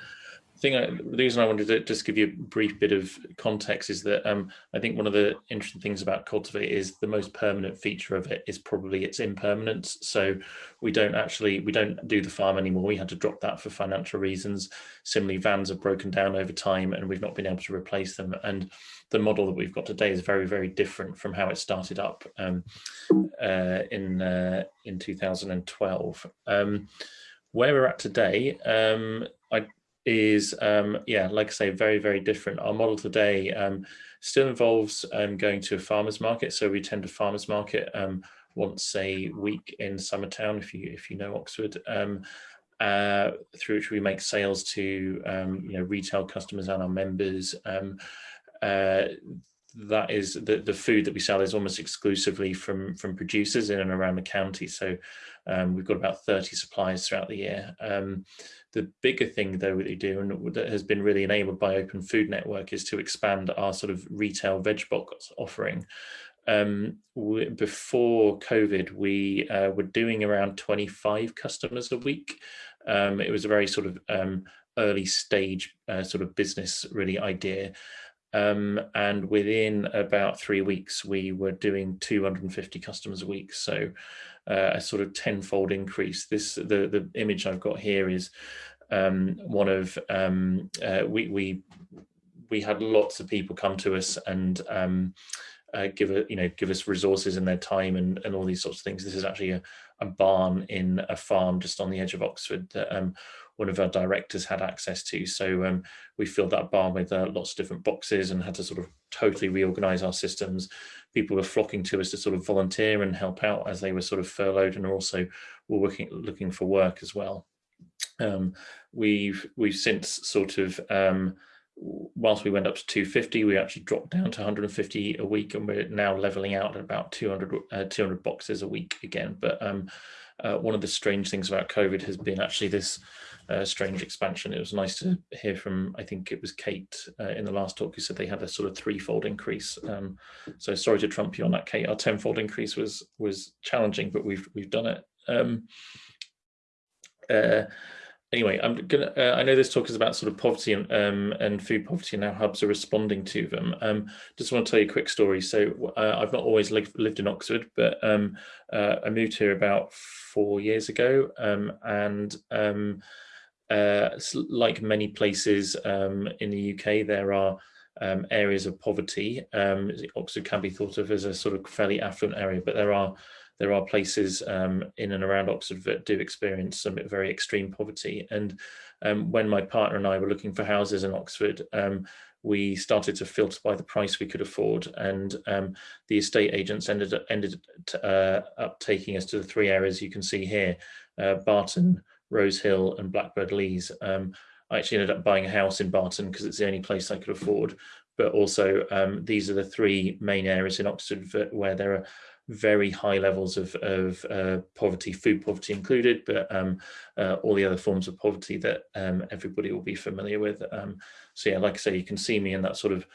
thing I, the reason I wanted to just give you a brief bit of context is that um, I think one of the interesting things about Cultivate is the most permanent feature of it is probably its impermanence. So we don't actually, we don't do the farm anymore. We had to drop that for financial reasons. Similarly, vans have broken down over time and we've not been able to replace them. And the model that we've got today is very, very different from how it started up um, uh, in, uh, in 2012. Um, where we're at today, um, I is, um, yeah, like I say, very, very different. Our model today um, still involves um, going to a farmer's market. So we tend to farmer's market um, once a week in Summertown, if you if you know Oxford, um, uh, through which we make sales to you know retail customers and our members. Uh, that is the, the food that we sell is almost exclusively from from producers in and around the county. So um, we've got about 30 suppliers throughout the year. Um, the bigger thing though that we do and that has been really enabled by Open Food Network is to expand our sort of retail veg box offering. Um, we, before COVID, we uh, were doing around 25 customers a week. Um, it was a very sort of um, early stage uh, sort of business really idea. Um, and within about three weeks, we were doing 250 customers a week. So uh, a sort of tenfold increase. This the the image I've got here is um, one of um, uh, we we we had lots of people come to us and um, uh, give a, you know give us resources and their time and and all these sorts of things. This is actually a, a barn in a farm just on the edge of Oxford that um, one of our directors had access to. So um, we filled that barn with uh, lots of different boxes and had to sort of totally reorganize our systems. People were flocking to us to sort of volunteer and help out as they were sort of furloughed and also were working, looking for work as well. Um, we've we've since sort of um, whilst we went up to 250 we actually dropped down to 150 a week and we're now leveling out at about 200 uh, 200 boxes a week again but um, uh, one of the strange things about covid has been actually this uh, strange expansion. It was nice to hear from, I think it was Kate uh, in the last talk who said they had a sort of threefold increase. Um, so sorry to trump you on that, Kate. Our tenfold increase was was challenging, but we've we've done it. Um, uh, anyway, I'm gonna. Uh, I know this talk is about sort of poverty and um, and food poverty and how hubs are responding to them. Um, just want to tell you a quick story. So uh, I've not always lived, lived in Oxford, but um, uh, I moved here about four years ago, um, and uh, like many places um, in the UK, there are um, areas of poverty. Um, Oxford can be thought of as a sort of fairly affluent area, but there are there are places um, in and around Oxford that do experience some very extreme poverty. And um, when my partner and I were looking for houses in Oxford, um, we started to filter by the price we could afford, and the estate agents ended ended uh, up taking us to the three areas you can see here: uh, Barton. Rose Hill and Blackbird Leys. Um, I actually ended up buying a house in Barton because it's the only place I could afford. But also um, these are the three main areas in Oxford where there are very high levels of, of uh, poverty, food poverty included, but um, uh, all the other forms of poverty that um, everybody will be familiar with. Um, so yeah, like I say, you can see me in that sort of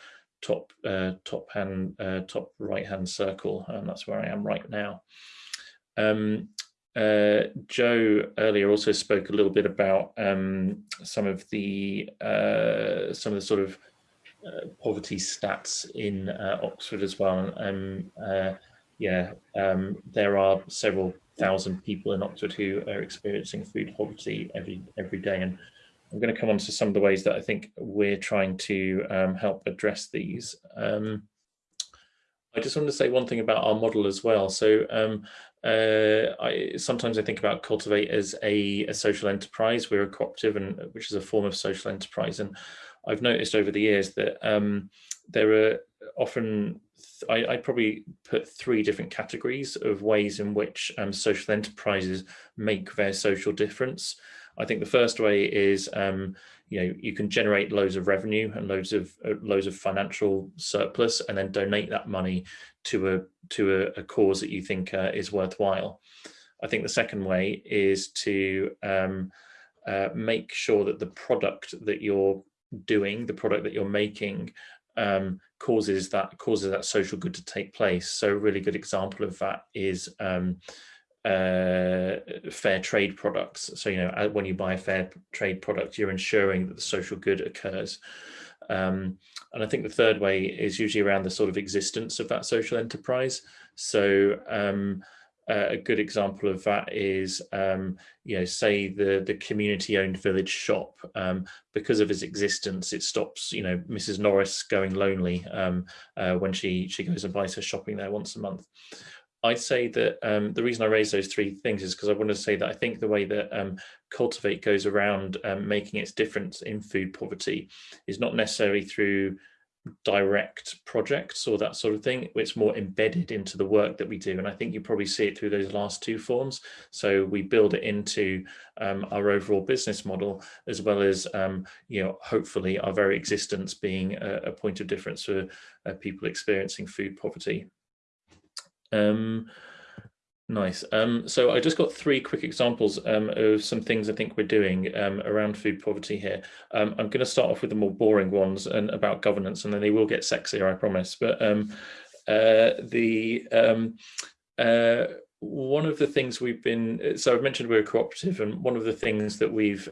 top uh, top hand, uh, top right hand circle, and that's where I am right now. Uh, Joe earlier also spoke a little bit about um, some of the uh, some of the sort of uh, poverty stats in uh, Oxford as well. Um, uh, yeah, um, there are several thousand people in Oxford who are experiencing food poverty every every day, and I'm going to come on to some of the ways that I think we're trying to um, help address these. Um, I just want to say one thing about our model as well. So um, uh, I sometimes I think about Cultivate as a, a, social enterprise. We're a cooperative, and which is a form of social enterprise. And I've noticed over the years that um, there are often I, I probably put three different categories of ways in which um, social enterprises make their social difference. I think the first way is um, you know you can generate loads of revenue and loads of uh, loads of financial surplus and then donate that money to a to a, a cause that you think uh, is worthwhile i think the second way is to um, uh, make sure that the product that you're doing the product that you're making um, causes that causes that social good to take place so a really good example of that is um, uh, fair trade products. So, you know, when you buy a fair trade product, you're ensuring that the social good occurs. Um, and I think the third way is usually around the sort of existence of that social enterprise. So um, uh, a good example of that is, um, you know, say the, the community owned village shop, um, because of its existence, it stops, you know, Mrs. Norris going lonely um, uh, when she, she goes and buys her shopping there once a month. I'd say that um, the reason I raise those three things is because I want to say that I think the way that um, Cultivate goes around um, making its difference in food poverty is not necessarily through direct projects or that sort of thing. It's more embedded into the work that we do. And I think you probably see it through those last two forms. So we build it into um, our overall business model, as well as, um, you know, hopefully our very existence being a, a point of difference for uh, people experiencing food poverty. Um, Nice. Um, so I just got three quick examples um, of some things I think we're doing um, around food poverty here. Um, I'm going to start off with the more boring ones and about governance, and then they will get sexier, I promise. But um, uh, the uh, one of the things we've been so I've mentioned we're a cooperative, and one of the things that we've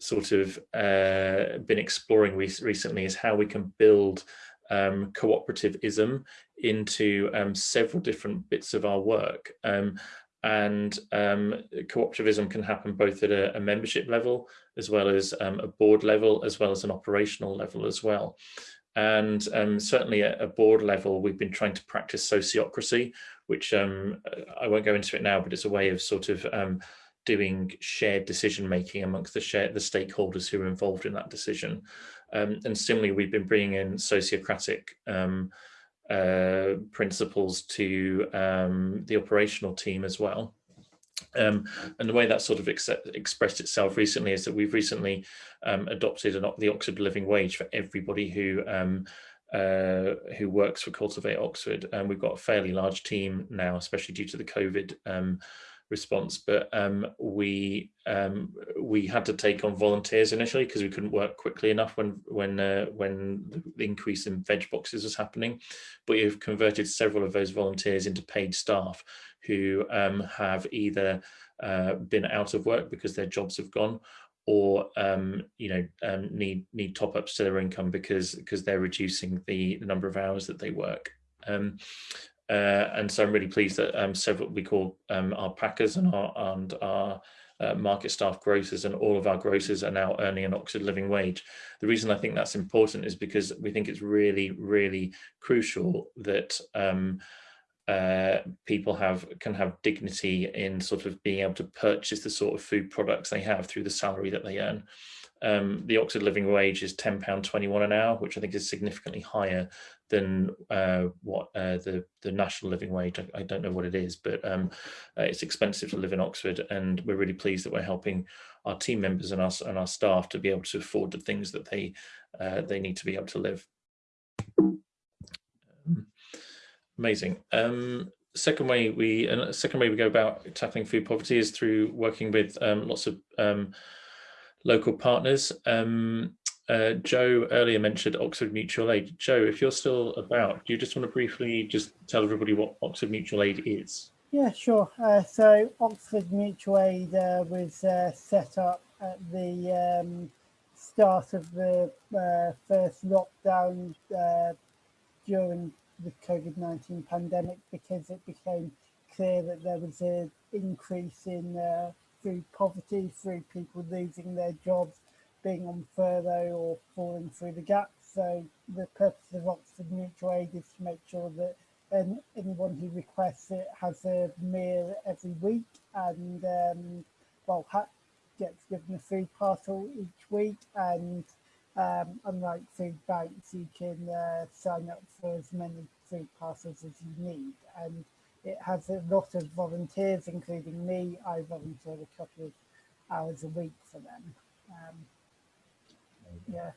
sort of uh, been exploring re recently is how we can build um, cooperativism into um, several different bits of our work. Um, and um, cooperativism can happen both at a, a membership level as well as um, a board level as well as an operational level as well. And um, certainly at a board level, we've been trying to practice sociocracy, which I won't go into it now, but it's a way of sort of doing shared decision making amongst the share, the stakeholders who are involved in that decision. Um, and similarly, we've been bringing in sociocratic um, uh, principles to um, the operational team as well. Um, and the way that sort of ex expressed itself recently is that we've recently um, adopted an, the Oxford Living Wage for everybody who um, uh, who works for Cultivate Oxford. And we've got a fairly large team now, especially due to the COVID response, but um, we um, we had to take on volunteers initially because we couldn't work quickly enough when when uh, when the increase in veg boxes was happening. But we've converted several of those volunteers into paid staff who um, have either uh, been out of work because their jobs have gone or um, you know um, need need top ups to their income because because they're reducing the, the number of hours that they work. Um, uh, and so I'm really pleased that um, several we call um, our packers and our and our uh, market staff grocers and all of our grocers are now earning an Oxford living wage. The reason I think that's important is because we think it's really, really crucial that um, uh, people have can have dignity in sort of being able to purchase the sort of food products they have through the salary that they earn. Um, the Oxford living wage is £10.21 an hour, which I think is significantly higher than uh, what uh, the the national living wage. I, I, don't know what it is, but um, uh, it's expensive to live in Oxford, and we're really pleased that we're helping our team members and us and our staff to be able to afford the things that they uh, they need to be able to live. Amazing. Um, second way we and second way we go about tackling food poverty is through working with um, lots of um, local partners. Um, uh, Joe earlier mentioned Oxford Mutual Aid. Joe, if you're still about, do you just want to briefly just tell everybody what Oxford Mutual Aid is? Yeah, sure. Uh, so Oxford Mutual Aid uh, was uh, set up at the um, start of the uh, first lockdown uh, during the COVID-19 pandemic because it became clear that there was an increase in food poverty through people losing their jobs being on furlough or falling through the gaps. So the purpose of Oxford Mutual Aid is to make sure that um, anyone who requests it has a meal every week and um, well gets given a food parcel each week. And um, unlike food banks you can uh, sign up for as many food parcels as you need. And it has a lot of volunteers including me. I volunteer a couple of hours a week for them. Um, yeah.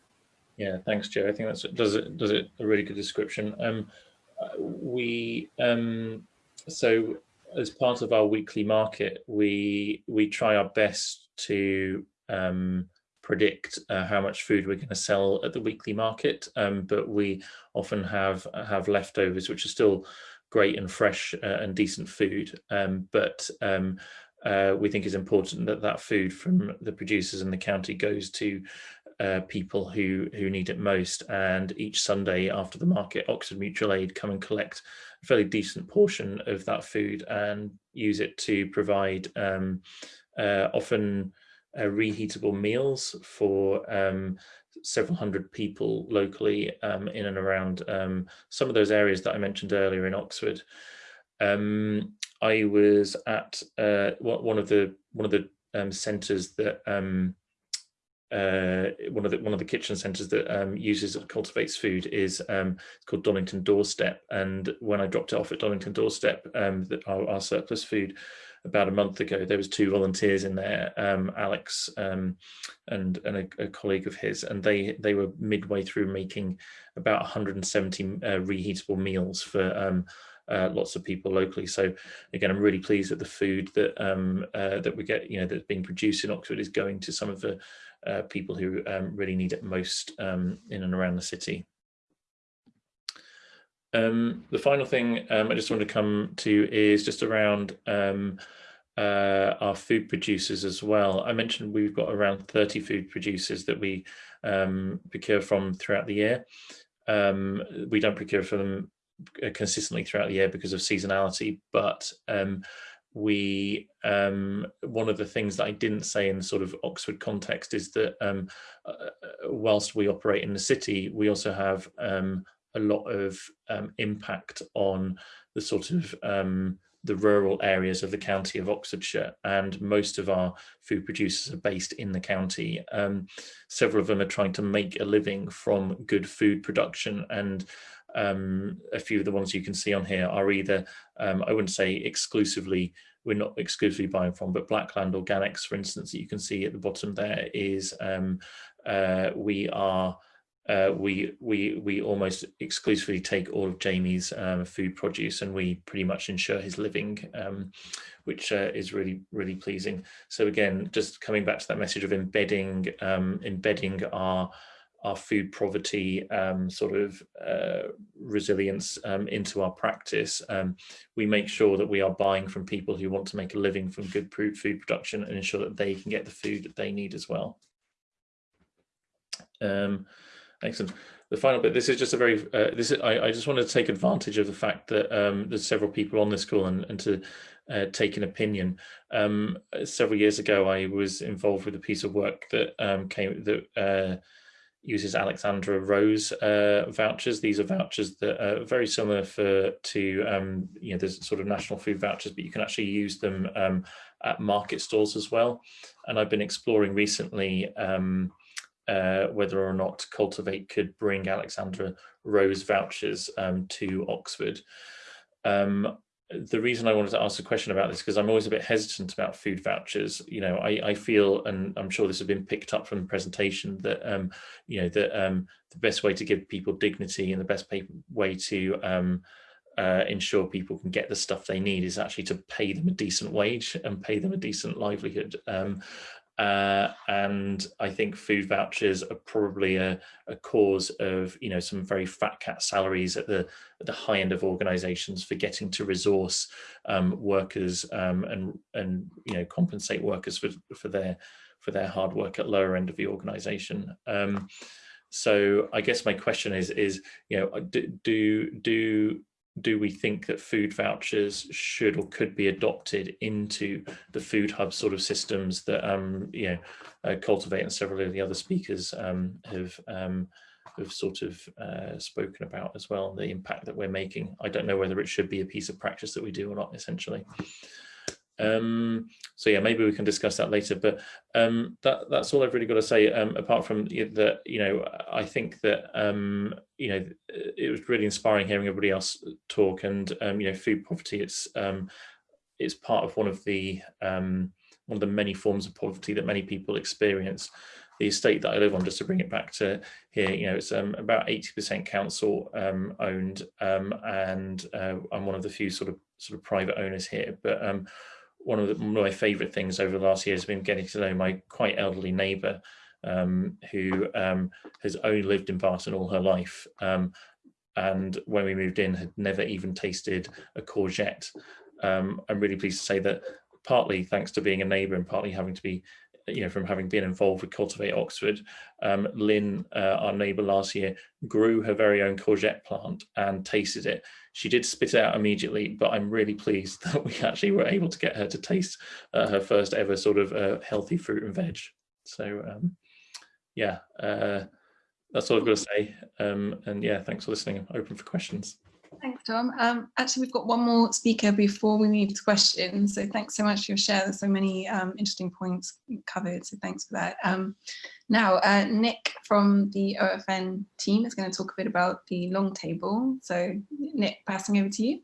Yeah, thanks, Joe. I think that's does it does it a really good description. Um, we um, so as part of our weekly market, we we try our best to um, predict uh, how much food we're going to sell at the weekly market, um, but we often have have leftovers, which are still great and fresh uh, and decent food, um, but um, uh, we think it's important that that food from the producers in the county goes to uh, people who who need it most. And each Sunday after the market, Oxford Mutual Aid come and collect a fairly decent portion of that food and use it to provide um, uh, often uh, reheatable meals for um, several hundred people locally um, in and around um, some of those areas that I mentioned earlier in Oxford. Um, I was at uh, one of the one of the um, centres that uh, one of the one of the kitchen centres that um, uses or cultivates food is um, it's called Donnington Doorstep. And when I dropped it off at Donnington Doorstep, um, that our, our, surplus food about a month ago, there was two volunteers in there, um, Alex um, and and a, a, colleague of his, and they they were midway through making about 170 uh, reheatable meals for um, uh, lots of people locally. So again, I'm really pleased that the food that um, uh, that we get, you know, that's being produced in Oxford is going to some of the uh, people who um, really need it most um, in and around the city. Um, the final thing um, I just want to come to is just around um, uh, our food producers as well. I mentioned we've got around 30 food producers that we um, procure from throughout the year. We don't procure from them uh, consistently throughout the year because of seasonality, but um, we um, one of the things that I didn't say in the sort of Oxford context is that um, uh, uh, whilst we operate in the city, we also have um, a lot of um, impact on the sort of um, the rural areas of the county of Oxfordshire and most of our food producers are based in the county. Um, several of them are trying to make a living from good food production and um, a few of the ones you can see on here are either, um, I wouldn't say exclusively, we're not exclusively buying from, but Blackland Organics, for instance, that you can see at the bottom there is um, uh, we are uh, we we we almost exclusively take all of Jamie's um, food produce and we pretty much ensure his living, um, which uh, is really really pleasing. So again, just coming back to that message of embedding um, embedding our our food poverty um, sort of uh, resilience um, into our practice. Um, we make sure that we are buying from people who want to make a living from good food production and ensure that they can get the food that they need as well. Um, excellent. The final bit, this is just a very, uh, this is, I, I, just want to take advantage of the fact that um, there's several people on this call and, and to uh, take an opinion. Um, several years ago, I was involved with a piece of work that came, that uh, uses Alexandra Rose uh, vouchers. These are vouchers that are very similar for to um, you know there's sort of national food vouchers, but you can actually use them um, at market stalls as well. And I've been exploring recently um, uh, whether or not Cultivate could bring Alexandra Rose vouchers um, to Oxford. Um, the reason I wanted to ask a question about this because I'm always a bit hesitant about food vouchers. You know, I, I feel, and I'm sure this has been picked up from the presentation, that um, you know that um, the best way to give people dignity and the best way to um, uh, ensure people can get the stuff they need is actually to pay them a decent wage and pay them a decent livelihood. Um, uh, and I think food vouchers are probably a, a, cause of, you know, some very fat cat salaries at the, at the high end of organizations for getting to resource um, workers um, and, and, you know, compensate workers for, for their for their hard work at lower end of the organization. Um, so I guess my question is, is you know, do, do, do do we think that food vouchers should or could be adopted into the food hub sort of systems that um, you know uh, cultivate and several of the other speakers um, have um, have sort of uh, spoken about as well the impact that we're making? I don't know whether it should be a piece of practice that we do or not essentially um, so yeah, maybe we can discuss that later. But um, that that's all I've really got to say. Um, apart from that, you know, I think that um, you know it was really inspiring hearing everybody else talk. And um, you know, food poverty it's um, it's part of one of the one of the many forms of poverty that many people experience. The estate that I live on, just to bring it back to here, you know, it's about 80% council owned, and uh, I'm one of the few sort of sort of private owners here. But one of, the, one of my favourite things over the last year has been getting to know my quite elderly neighbour um, who um, has only lived in Barton all her life. Um, and when we moved in, had never even tasted a courgette. Um, I'm really pleased to say that partly thanks to being a neighbour and partly having to be you know, from having been involved with Cultivate Oxford, um, Lynn, uh, our neighbour last year, grew her very own courgette plant and tasted it. She did spit it out immediately, but I'm really pleased [LAUGHS] that we actually were able to get her to taste uh, her first ever sort of uh, healthy fruit and veg. So um, yeah, uh, that's all I've got to say. Um, and yeah, thanks for listening. I'm open for questions. Thanks, Tom. Um, actually, we've got one more speaker before we move to questions. So thanks so much for your share. There's so many um, interesting points covered. So thanks for that. Um, now, uh, Nick from the OFN team is going to talk a bit about the long table. So Nick, passing over to you.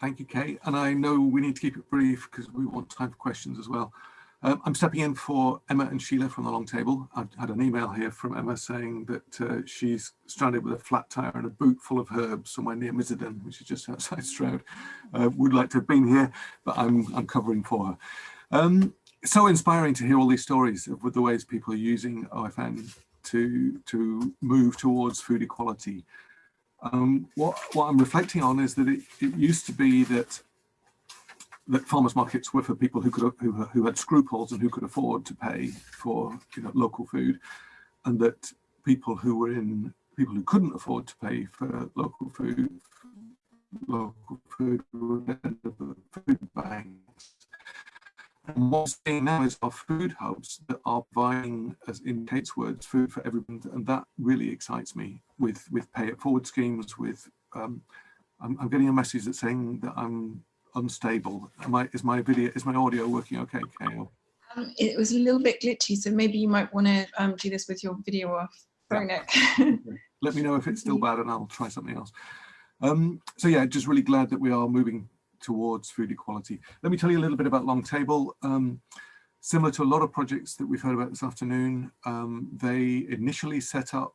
Thank you, Kate. And I know we need to keep it brief because we want time for questions as well. Um, I'm stepping in for Emma and Sheila from the long table. I've had an email here from Emma saying that uh, she's stranded with a flat tire and a boot full of herbs somewhere near Miserden, which is just outside Stroud. Uh, would like to have been here, but I'm, I'm covering for her. Um, so inspiring to hear all these stories of the ways people are using OFN to, to move towards food equality. Um, what, what I'm reflecting on is that it, it used to be that that farmers markets were for people who could who, who had scruples and who could afford to pay for you know local food and that people who were in people who couldn't afford to pay for local food local food food banks and what's seeing now is our food hubs that are providing, as in Kate's words, food for everyone, and that really excites me. With with pay it forward schemes, with um, I'm, I'm getting a message that's saying that I'm unstable. Am I, is my video, is my audio working okay, Kale? Um, it was a little bit glitchy, so maybe you might want to um, do this with your video off. Yeah. [LAUGHS] Let me know if it's still bad and I'll try something else. Um, so yeah, just really glad that we are moving towards food equality. Let me tell you a little bit about Long Table. Um, similar to a lot of projects that we've heard about this afternoon, um, they initially set up,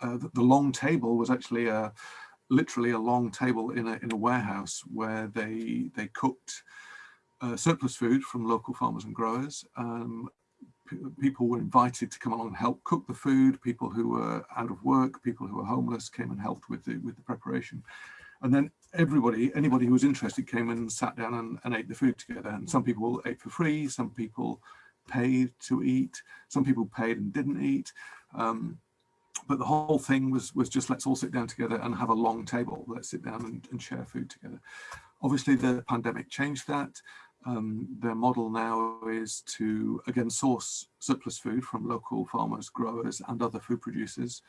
uh, the, the Long Table was actually a, literally a long table in a, in a warehouse where they, they cooked uh, surplus food from local farmers and growers. Um, people were invited to come along and help cook the food. People who were out of work, people who were homeless came and helped with the, with the preparation. And then everybody, anybody who was interested came and sat down and, and ate the food together. And some people ate for free, some people paid to eat, some people paid and didn't eat. Um, but the whole thing was was just let's all sit down together and have a long table. Let's sit down and, and share food together. Obviously the pandemic changed that. Um, their model now is to again source surplus food from local farmers growers and other food producers.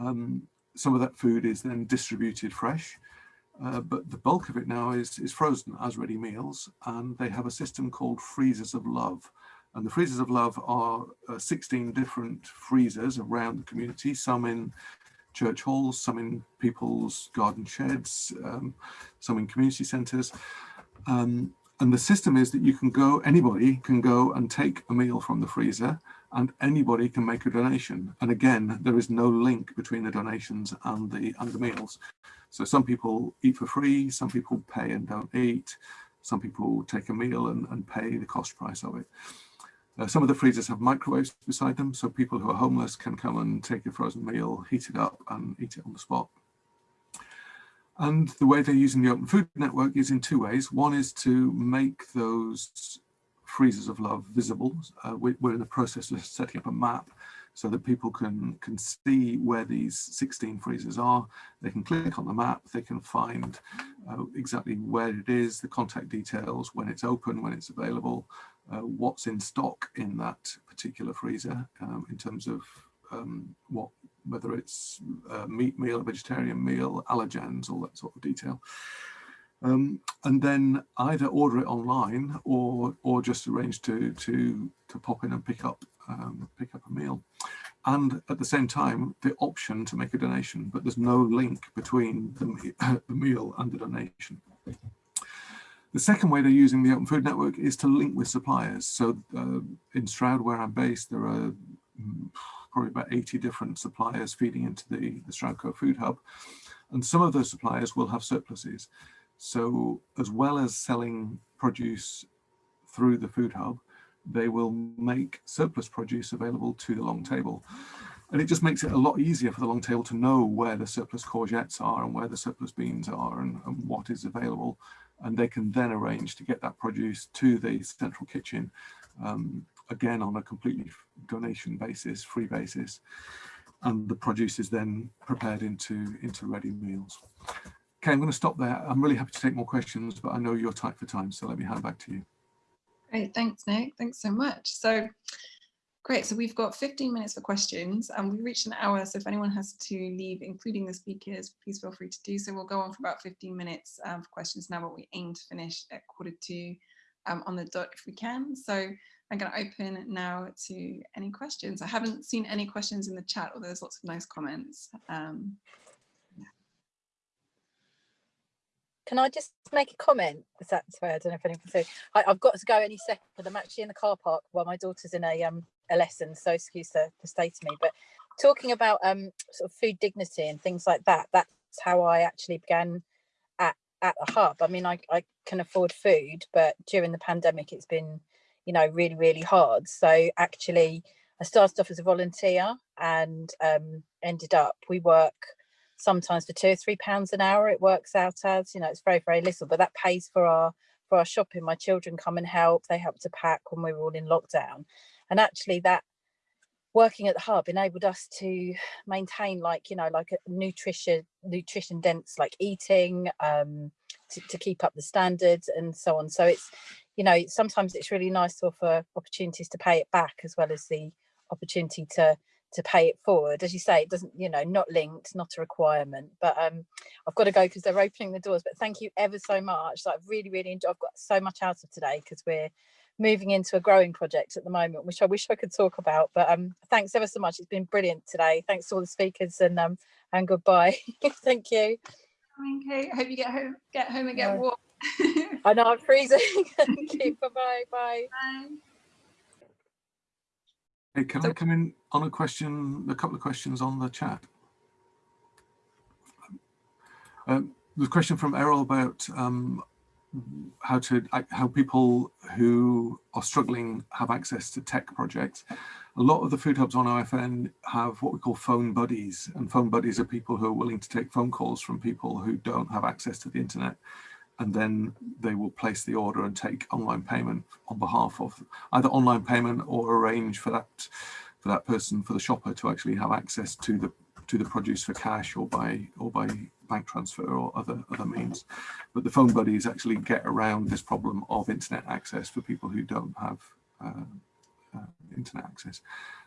Um, some of that food is then distributed fresh uh, but the bulk of it now is is frozen as ready meals and they have a system called freezers of love and the freezers of love are uh, 16 different freezers around the community, some in church halls, some in people's garden sheds, um, some in community centres. Um, and the system is that you can go, anybody can go and take a meal from the freezer and anybody can make a donation. And again, there is no link between the donations and the, and the meals. So some people eat for free, some people pay and don't eat, some people take a meal and, and pay the cost price of it. Uh, some of the freezers have microwaves beside them, so people who are homeless can come and take a frozen meal, heat it up and eat it on the spot. And the way they're using the Open Food Network is in two ways. One is to make those freezers of love visible. Uh, we, are in the process of setting up a map so that people can, can see where these 16 freezers are. They can click on the map, they can find uh, exactly where it is, the contact details, when it's open, when it's available, uh, what's in stock in that particular freezer um, in terms of um, what whether it's a meat meal, vegetarian meal, allergens, all that sort of detail. Um, and then either order it online or or just arrange to to to pop in and pick up um, pick up a meal. And at the same time, the option to make a donation, but there's no link between the, [LAUGHS] the meal and the donation. The second way they're using the Open Food Network is to link with suppliers. So uh, in Stroud, where I'm based, there are mm, probably about 80 different suppliers feeding into the, the Stroudco Food Hub. And some of those suppliers will have surpluses. So as well as selling produce through the Food Hub, they will make surplus produce available to the long table. And it just makes it a lot easier for the long table to know where the surplus courgettes are and where the surplus beans are and, and what is available and they can then arrange to get that produce to the central kitchen, um, again on a completely donation basis, free basis, and the produce is then prepared into, into ready meals. Okay, I'm going to stop there. I'm really happy to take more questions, but I know you're tight for time, so let me hand back to you. Great, thanks Nick, thanks so much. So Great, so we've got 15 minutes for questions and we've reached an hour. So if anyone has to leave, including the speakers, please feel free to do so. We'll go on for about 15 minutes um, for questions now, but we aim to finish at quarter to um, on the dot if we can. So I'm going to open now to any questions. I haven't seen any questions in the chat, although there's lots of nice comments. Um, Can I just make a comment? Is that sorry? I don't know if anyone can see. I, have got to go any second. I'm actually in the car park while my daughter's in a um a lesson, so excuse the, the state of me. But talking about um sort of food dignity and things like that, that's how I actually began at at the hub. I mean, I I can afford food, but during the pandemic, it's been you know really really hard. So actually, I started off as a volunteer and um ended up we work sometimes for two or three pounds an hour it works out as you know it's very very little but that pays for our for our shopping. My children come and help they help to pack when we were all in lockdown. And actually that working at the hub enabled us to maintain like you know like a nutrition nutrition dense like eating um to, to keep up the standards and so on. So it's you know sometimes it's really nice to offer opportunities to pay it back as well as the opportunity to to pay it forward. As you say it doesn't you know not linked not a requirement but um i've got to go because they're opening the doors but thank you ever so much. Like, i've really really enjoyed i've got so much out of today because we're moving into a growing project at the moment which i wish i could talk about but um thanks ever so much. It's been brilliant today. Thanks to all the speakers and um and goodbye. [LAUGHS] Thank you. Okay hope you get home get home and get warm. [LAUGHS] I know i'm freezing. [LAUGHS] Thank you. Bye bye bye, bye. Hey, can so, I come in on a question, a couple of questions on the chat? Um, the question from Errol about um, how to how people who are struggling have access to tech projects. A lot of the food hubs on OFN have what we call phone buddies, and phone buddies are people who are willing to take phone calls from people who don't have access to the internet and then they will place the order and take online payment on behalf of either online payment or arrange for that for that person for the shopper to actually have access to the to the produce for cash or by or by bank transfer or other other means. But the phone buddies actually get around this problem of internet access for people who don't have uh, uh, internet access.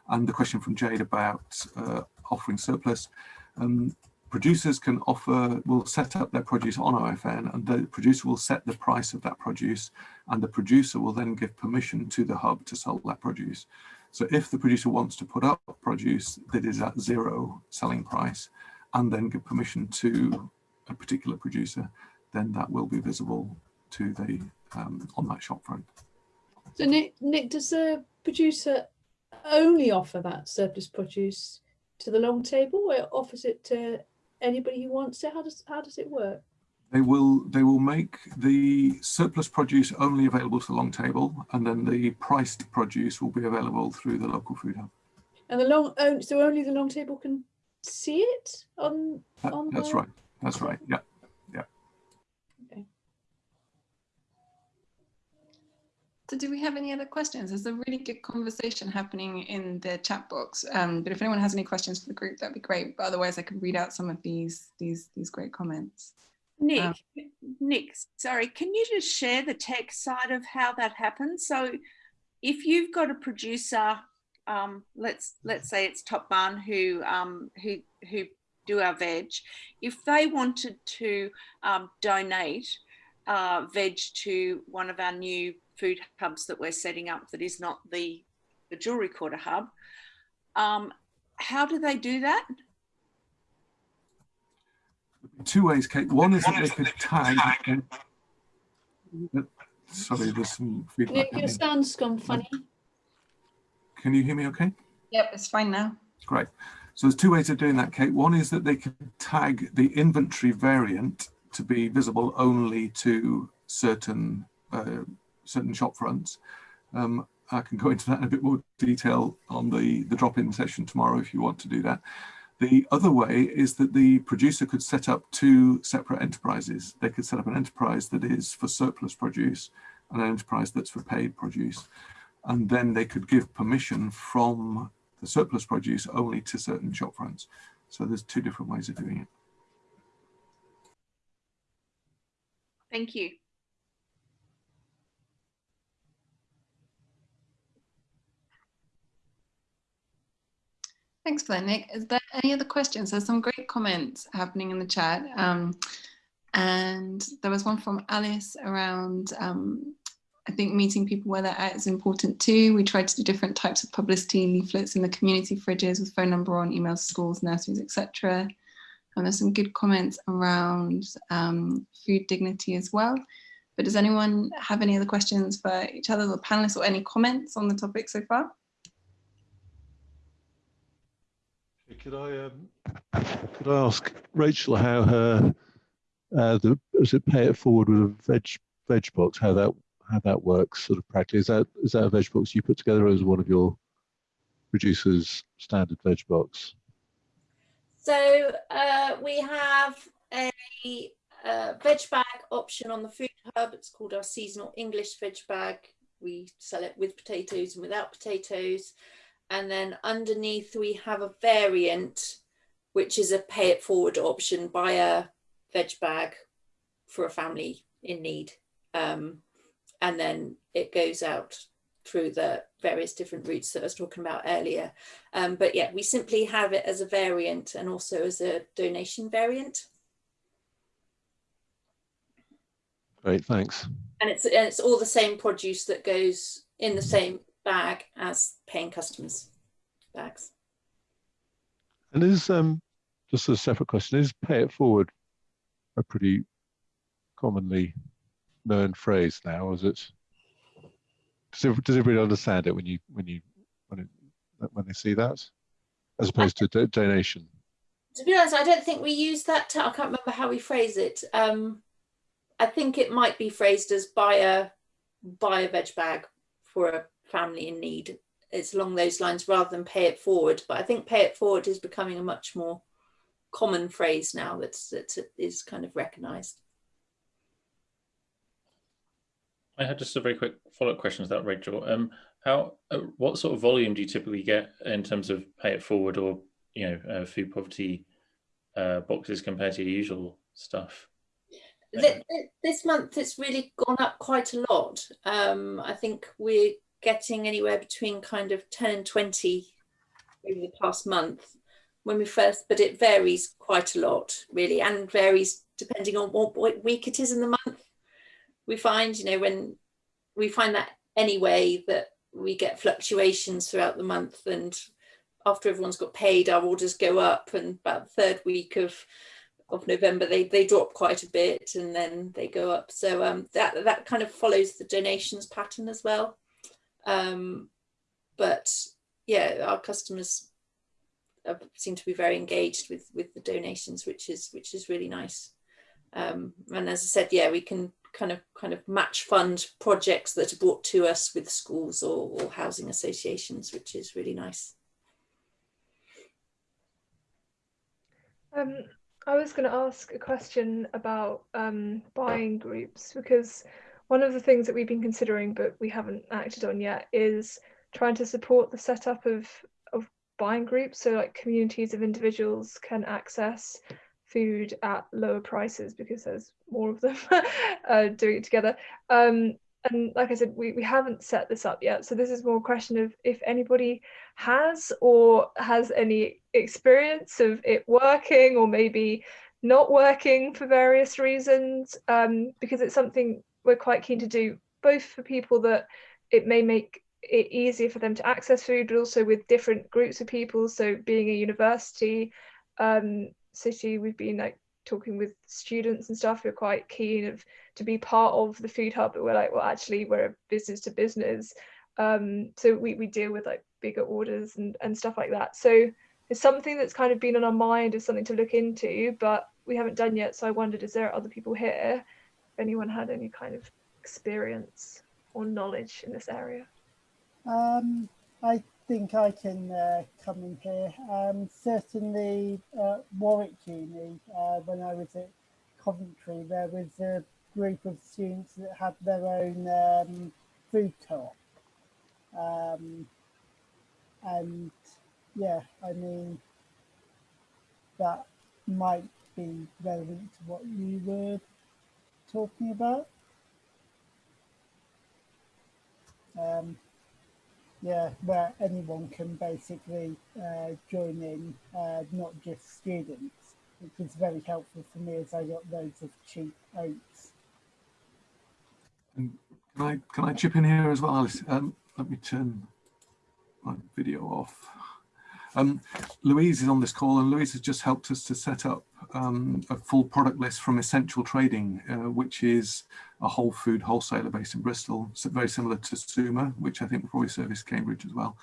And the question from Jade about uh, offering surplus um, producers can offer, will set up their produce on OFN and the producer will set the price of that produce and the producer will then give permission to the hub to sell that produce. So if the producer wants to put up produce that is at zero selling price and then give permission to a particular producer, then that will be visible to the um, on that shop front. So Nick, Nick, does the producer only offer that surplus produce to the long table or offers it to anybody who wants it? How does how does it work? They will they will make the surplus produce only available to the long table, and then the priced produce will be available through the local food hub. And the long oh, so only the long table can see it on that, on. That's the... right. That's right. Yeah. So do we have any other questions? There's a really good conversation happening in the chat box. Um, but if anyone has any questions for the group, that'd be great. But otherwise I could read out some of these these these great comments. Nick, um, Nick, sorry, can you just share the tech side of how that happens? So if you've got a producer, um, let's let's say it's Top Barn who um, who who do our veg, if they wanted to um, donate uh, veg to one of our new food hubs that we're setting up that is not the, the jewelry quarter hub. Um, how do they do that? Two ways, Kate. One is that they could tag. sorry, there's some feedback. Your sound's gone funny. Can you hear me okay? Yep, it's fine now. Great. So there's two ways of doing that, Kate. One is that they can tag the inventory variant to be visible only to certain uh, certain shop fronts. Um, I can go [LAUGHS] into that in a bit more detail on the, the drop-in session tomorrow if you want to do that. The other way is that the producer could set up two separate enterprises. They could set up an enterprise that is for surplus produce and an enterprise that's for paid produce. And then they could give permission from the surplus produce only to certain shop fronts. So there's two different ways of doing it. Thank you. Thanks for that, Nick. Is there any other questions? There's some great comments happening in the chat. Um, and there was one from Alice around, um, I think meeting people where they're at is important too. We tried to do different types of publicity, leaflets in the community fridges with phone number on, emails to schools, nurseries, etc. And there's some good comments around um, food dignity as well. But does anyone have any other questions for each other the panelists or any comments on the topic so far? Could I um, could I ask Rachel how her uh, the it pay it forward with a veg veg box how that how that works sort of practically is that is that a veg box you put together as one of your producers standard veg box? So uh, we have a, a veg bag option on the food hub. It's called our seasonal English veg bag. We sell it with potatoes and without potatoes. And then underneath we have a variant, which is a pay it forward option, buy a veg bag for a family in need. Um, and then it goes out through the various different routes that I was talking about earlier. Um, but yeah, we simply have it as a variant and also as a donation variant. Great, thanks. And it's, and it's all the same produce that goes in the same bag as paying customers bags. And is um just a separate question, is pay it forward a pretty commonly known phrase now, is it? Does, does everybody understand it when you when you when it when they see that, as opposed to do donation? To be honest, I don't think we use that. I can't remember how we phrase it. Um, I think it might be phrased as buy a buy a veg bag for a family in need. It's along those lines rather than pay it forward. But I think pay it forward is becoming a much more common phrase now that's that is kind of recognised. I had just a very quick follow-up question to that, Rachel. Um, how, uh, what sort of volume do you typically get in terms of pay it forward or you know uh, food poverty uh, boxes compared to your usual stuff? This month it's really gone up quite a lot. Um, I think we're getting anywhere between kind of 10 and 20 over the past month. When we first, but it varies quite a lot really and varies depending on what, week it is in the month. We find, you know, when we find that anyway that we get fluctuations throughout the month and after everyone's got paid our orders go up and about the third week of of November they they drop quite a bit and then they go up. So um, that that kind of follows the donations pattern as well um, but yeah our customers seem to be very engaged with with the donations which is which is really nice. Um, and as I said yeah we can kind of kind of match fund projects that are brought to us with schools or, or housing associations which is really nice. Um, I was going to ask a question about um, buying groups because one of the things that we've been considering but we haven't acted on yet is trying to support the setup of, of buying groups so like communities of individuals can access food at lower prices because there's more of them [LAUGHS] uh, doing it together. Um, and like I said, we, we haven't set this up yet. So this is more a question of if anybody has or has any experience of it working or maybe not working for various reasons, um, because it's something we're quite keen to do, both for people that it may make it easier for them to access food, but also with different groups of people. So being a university um, city, we've been like talking with students and stuff who are quite keen of to be part of the food hub but we're like well actually we're a business to business. Um, so we, we deal with like bigger orders and, and stuff like that. So it's something that's kind of been on our mind as something to look into but we haven't done yet. So i wondered is there other people here anyone had any kind of experience or knowledge in this area um, i think I can uh, come in here. Um, certainly, uh, Warwick Uni, uh, when I was at Coventry, there was a group of students that had their own um, food co-op. Um, and yeah, I mean, that might be relevant to what you were talking about. Um, yeah, where anyone can basically uh, join in, uh, not just students, which was very helpful for me as I got loads of cheap oats. And can I can I chip in here as well, Alice? Um, let me turn my video off. Um, Louise is on this call and Louise has just helped us to set up um, a full product list from Essential Trading, uh, which is a whole food wholesaler based in Bristol, so very similar to Suma, which I think probably service Cambridge as well.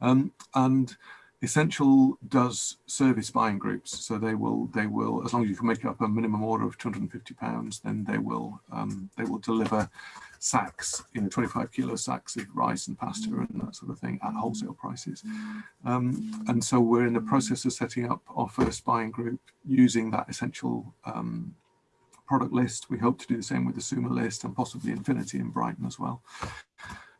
Um, and Essential does service buying groups, so they will they will as long as you can make up a minimum order of 250 pounds, then they will um, they will deliver sacks, you know, 25 kilo sacks of rice and pasta and that sort of thing at wholesale prices. Um, and so we're in the process of setting up our first buying group using that essential um, product list. We hope to do the same with the Suma list and possibly Infinity in Brighton as well.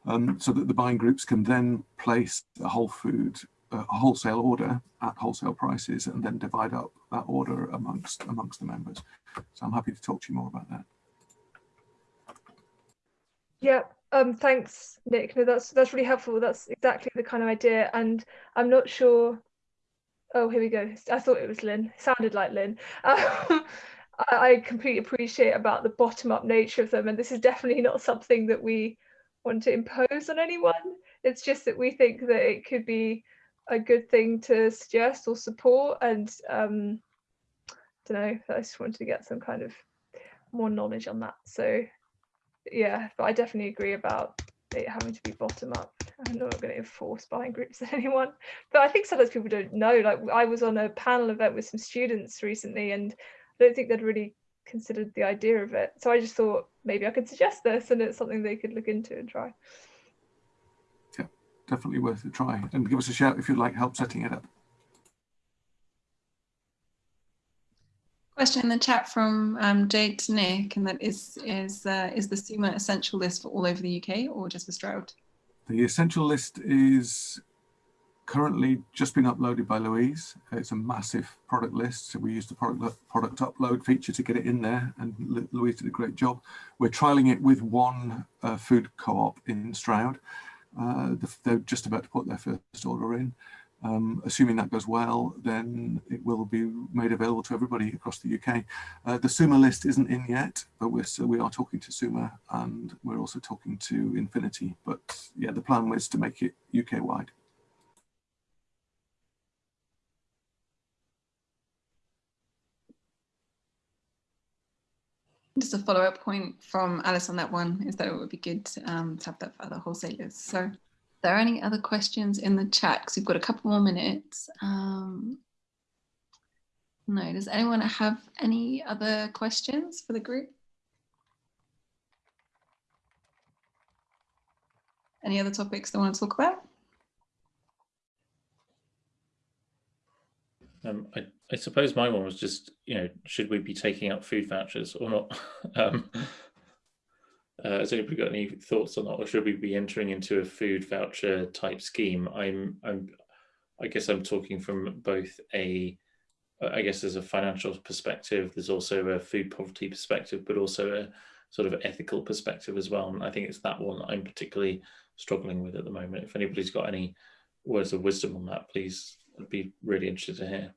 Um, so that the buying groups can then place a whole food a wholesale order at wholesale prices and then divide up that order amongst amongst the members. So I'm happy to talk to you more about that. Yeah, um, thanks, Nick. No, that's that's really helpful. That's exactly the kind of idea, and I'm not sure. Oh, here we go. I thought it was Lynn. It sounded like Lynn. [LAUGHS] Um, I completely appreciate about the bottom-up nature of them, and this is definitely not something that we want to impose on anyone. It's just that we think that it could be a good thing to suggest or support, and um, I don't know. I just wanted to get some kind of more knowledge on that. So yeah, but I definitely agree about it having to be bottom up. I'm not going to enforce buying groups [LAUGHS] on anyone, but I think sometimes people don't know. Like I was on a panel event with some students recently, and I don't think they'd really considered the idea of it. So I just thought maybe I could suggest this, and it's something they could look into and try. Yeah, definitely worth a try. And give us a shout if you'd like help setting it up. Question in the chat from um, Jade Nick, and that is is uh, is the Suma essential list for all over the UK or just for Stroud? The essential list is currently just been uploaded by Louise. It's a massive product list, so we use the product product upload feature to get it in there, and Louise did a great job. We're trialing it with one uh, food co-op in Stroud. Uh, they're just about to put their first order in. Um, assuming that goes well, then it will be made available to everybody across the UK. Uh, the Suma list isn't in yet, but we're still, we are talking to Suma and we're also talking to Infinity. But yeah, the plan was to make it UK wide. Just a follow-up point from Alice on that one is that it would be good um, to have that for other wholesalers. So there are any other questions in the chat? Because we've got a couple more minutes. Um, no, does anyone have any other questions for the group? Any other topics they want to talk about? Um, I, I suppose my one was just, you know, should we be taking up food vouchers or not? [LAUGHS] um, uh, has anybody got any thoughts on that, or should we be entering into a food voucher type scheme? I'm, I'm, I guess I'm talking from both a, I guess there's a financial perspective. There's also a food poverty perspective, but also a sort of ethical perspective as well. And I think it's that one I'm particularly struggling with at the moment. If anybody's got any words of wisdom on that, please, I'd be really interested to hear.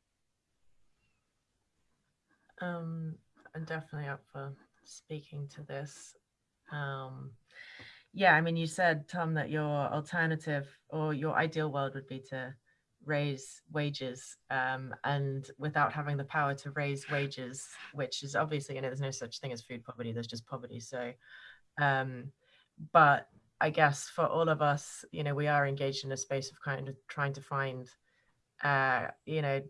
Um, I'm definitely up for speaking to this. Um, yeah, I mean, you said, Tom, that your alternative or your ideal world would be to raise wages um, and without having the power to raise wages, which is obviously, you know, there's no such thing as food poverty, there's just poverty. So, um, but I guess for all of us, you know, we are engaged in a space of kind of trying to find, uh, you know,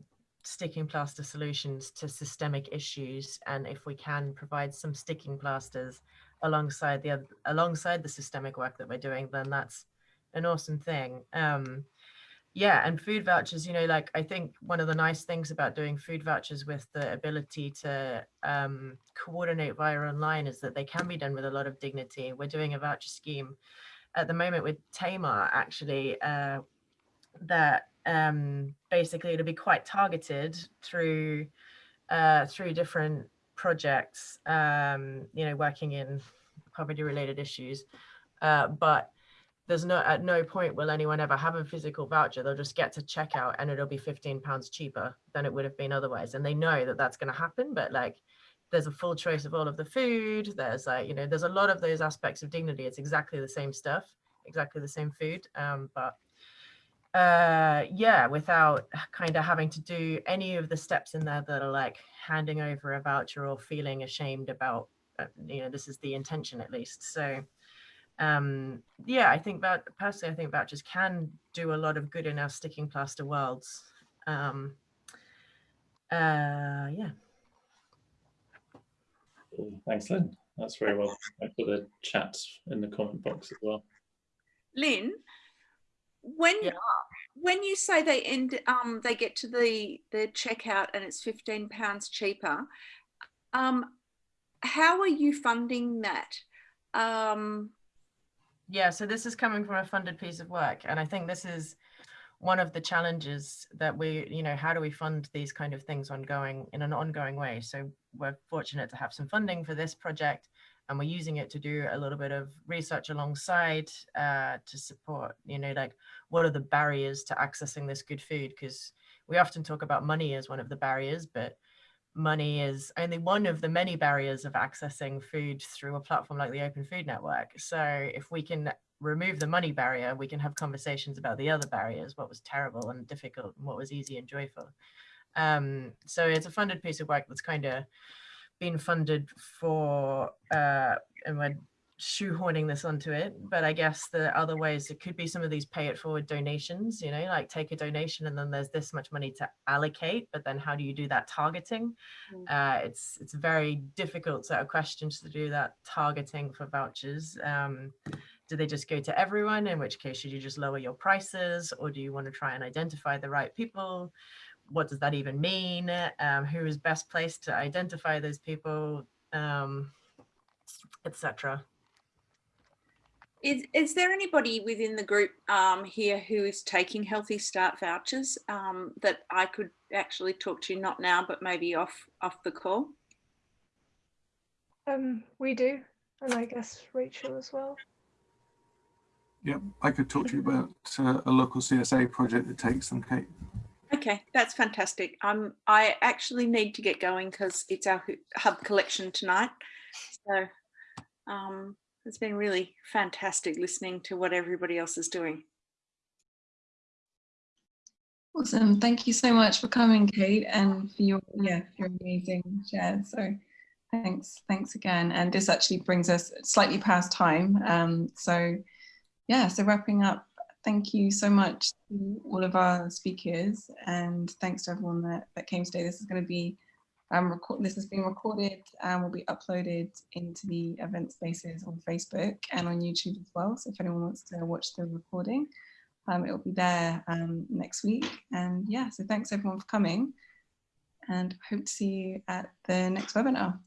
sticking plaster solutions to systemic issues. And if we can provide some sticking plasters alongside the alongside the systemic work that we're doing, then that's an awesome thing. Um, yeah, and food vouchers, you know, like I think one of the nice things about doing food vouchers with the ability to um, coordinate via online is that they can be done with a lot of dignity. We're doing a voucher scheme at the moment with Tamar actually uh, that um, basically it'll be quite targeted through uh, through different projects, um, you know, working in poverty related issues. Uh, but there's no at no point will anyone ever have a physical voucher. They'll just get to checkout and it'll be 15 pounds cheaper than it would have been otherwise. And they know that that's going to happen but like there's a full choice of all of the food. There's like you know there's a lot of those aspects of dignity. It's exactly the same stuff exactly the same food um but uh yeah without kind of having to do any of the steps in there that are like handing over a voucher or feeling ashamed about uh, you know this is the intention at least so um yeah i think that personally i think vouchers can do a lot of good in our sticking plaster worlds um uh yeah Cool. Thanks, Lynn. That's very well. I put the chat in the comment box as well. Lynn, when Yeah. when you say they end um they get to the the checkout and it's 15 pounds cheaper um how are you funding that um Yeah, so this is coming from a funded piece of work. And I think this is one of the challenges that we, you know, how do we fund these kind of things ongoing in an ongoing way? So we're fortunate to have some funding for this project and we're using it to do a little bit of research alongside uh, to support, you know, like what are the barriers to accessing this good food? Because we often talk about money as one of the barriers, but money is only one of the many barriers of accessing food through a platform like the Open Food Network. So if we can remove the money barrier, we can have conversations about the other barriers, what was terrible and difficult and what was easy and joyful. Um, so it's a funded piece of work that's kind of been funded for, uh, and we're shoehorning this onto it. But I guess the other ways it could be some of these pay it forward donations, you know, like take a donation and then there's this much money to allocate, but then how do you do that targeting? Uh, it's it's very difficult set of questions to do that targeting for vouchers. Um, do they just go to everyone? In which case, should you just lower your prices, or do you want to try and identify the right people? What does that even mean? Um, who is best placed to identify those people, um, etc. is is there anybody within the group um here who is taking healthy start vouchers um that i could actually talk to not now but maybe off off the call Um, we do, and I guess Rachel as well. Yeah, I could talk to you about uh, a local CSA project that takes them, Kate. Okay, that's fantastic. Um, I actually need to get going because it's our hub collection tonight. So um, it's been really fantastic listening to what everybody else is doing. Awesome. Thank you so much for coming, Kate, and for your yeah, for your amazing share. So thanks, thanks again. And this actually brings us slightly past time. Um, so yeah, so wrapping up, thank you so much to all of our speakers and thanks to everyone that, that came today. This is going to be um, record, this has been recorded and will be uploaded into the event spaces on Facebook and on YouTube as well. So if anyone wants to watch the recording, um, it will be there um, next week. And yeah, so thanks everyone for coming and hope to see you at the next webinar.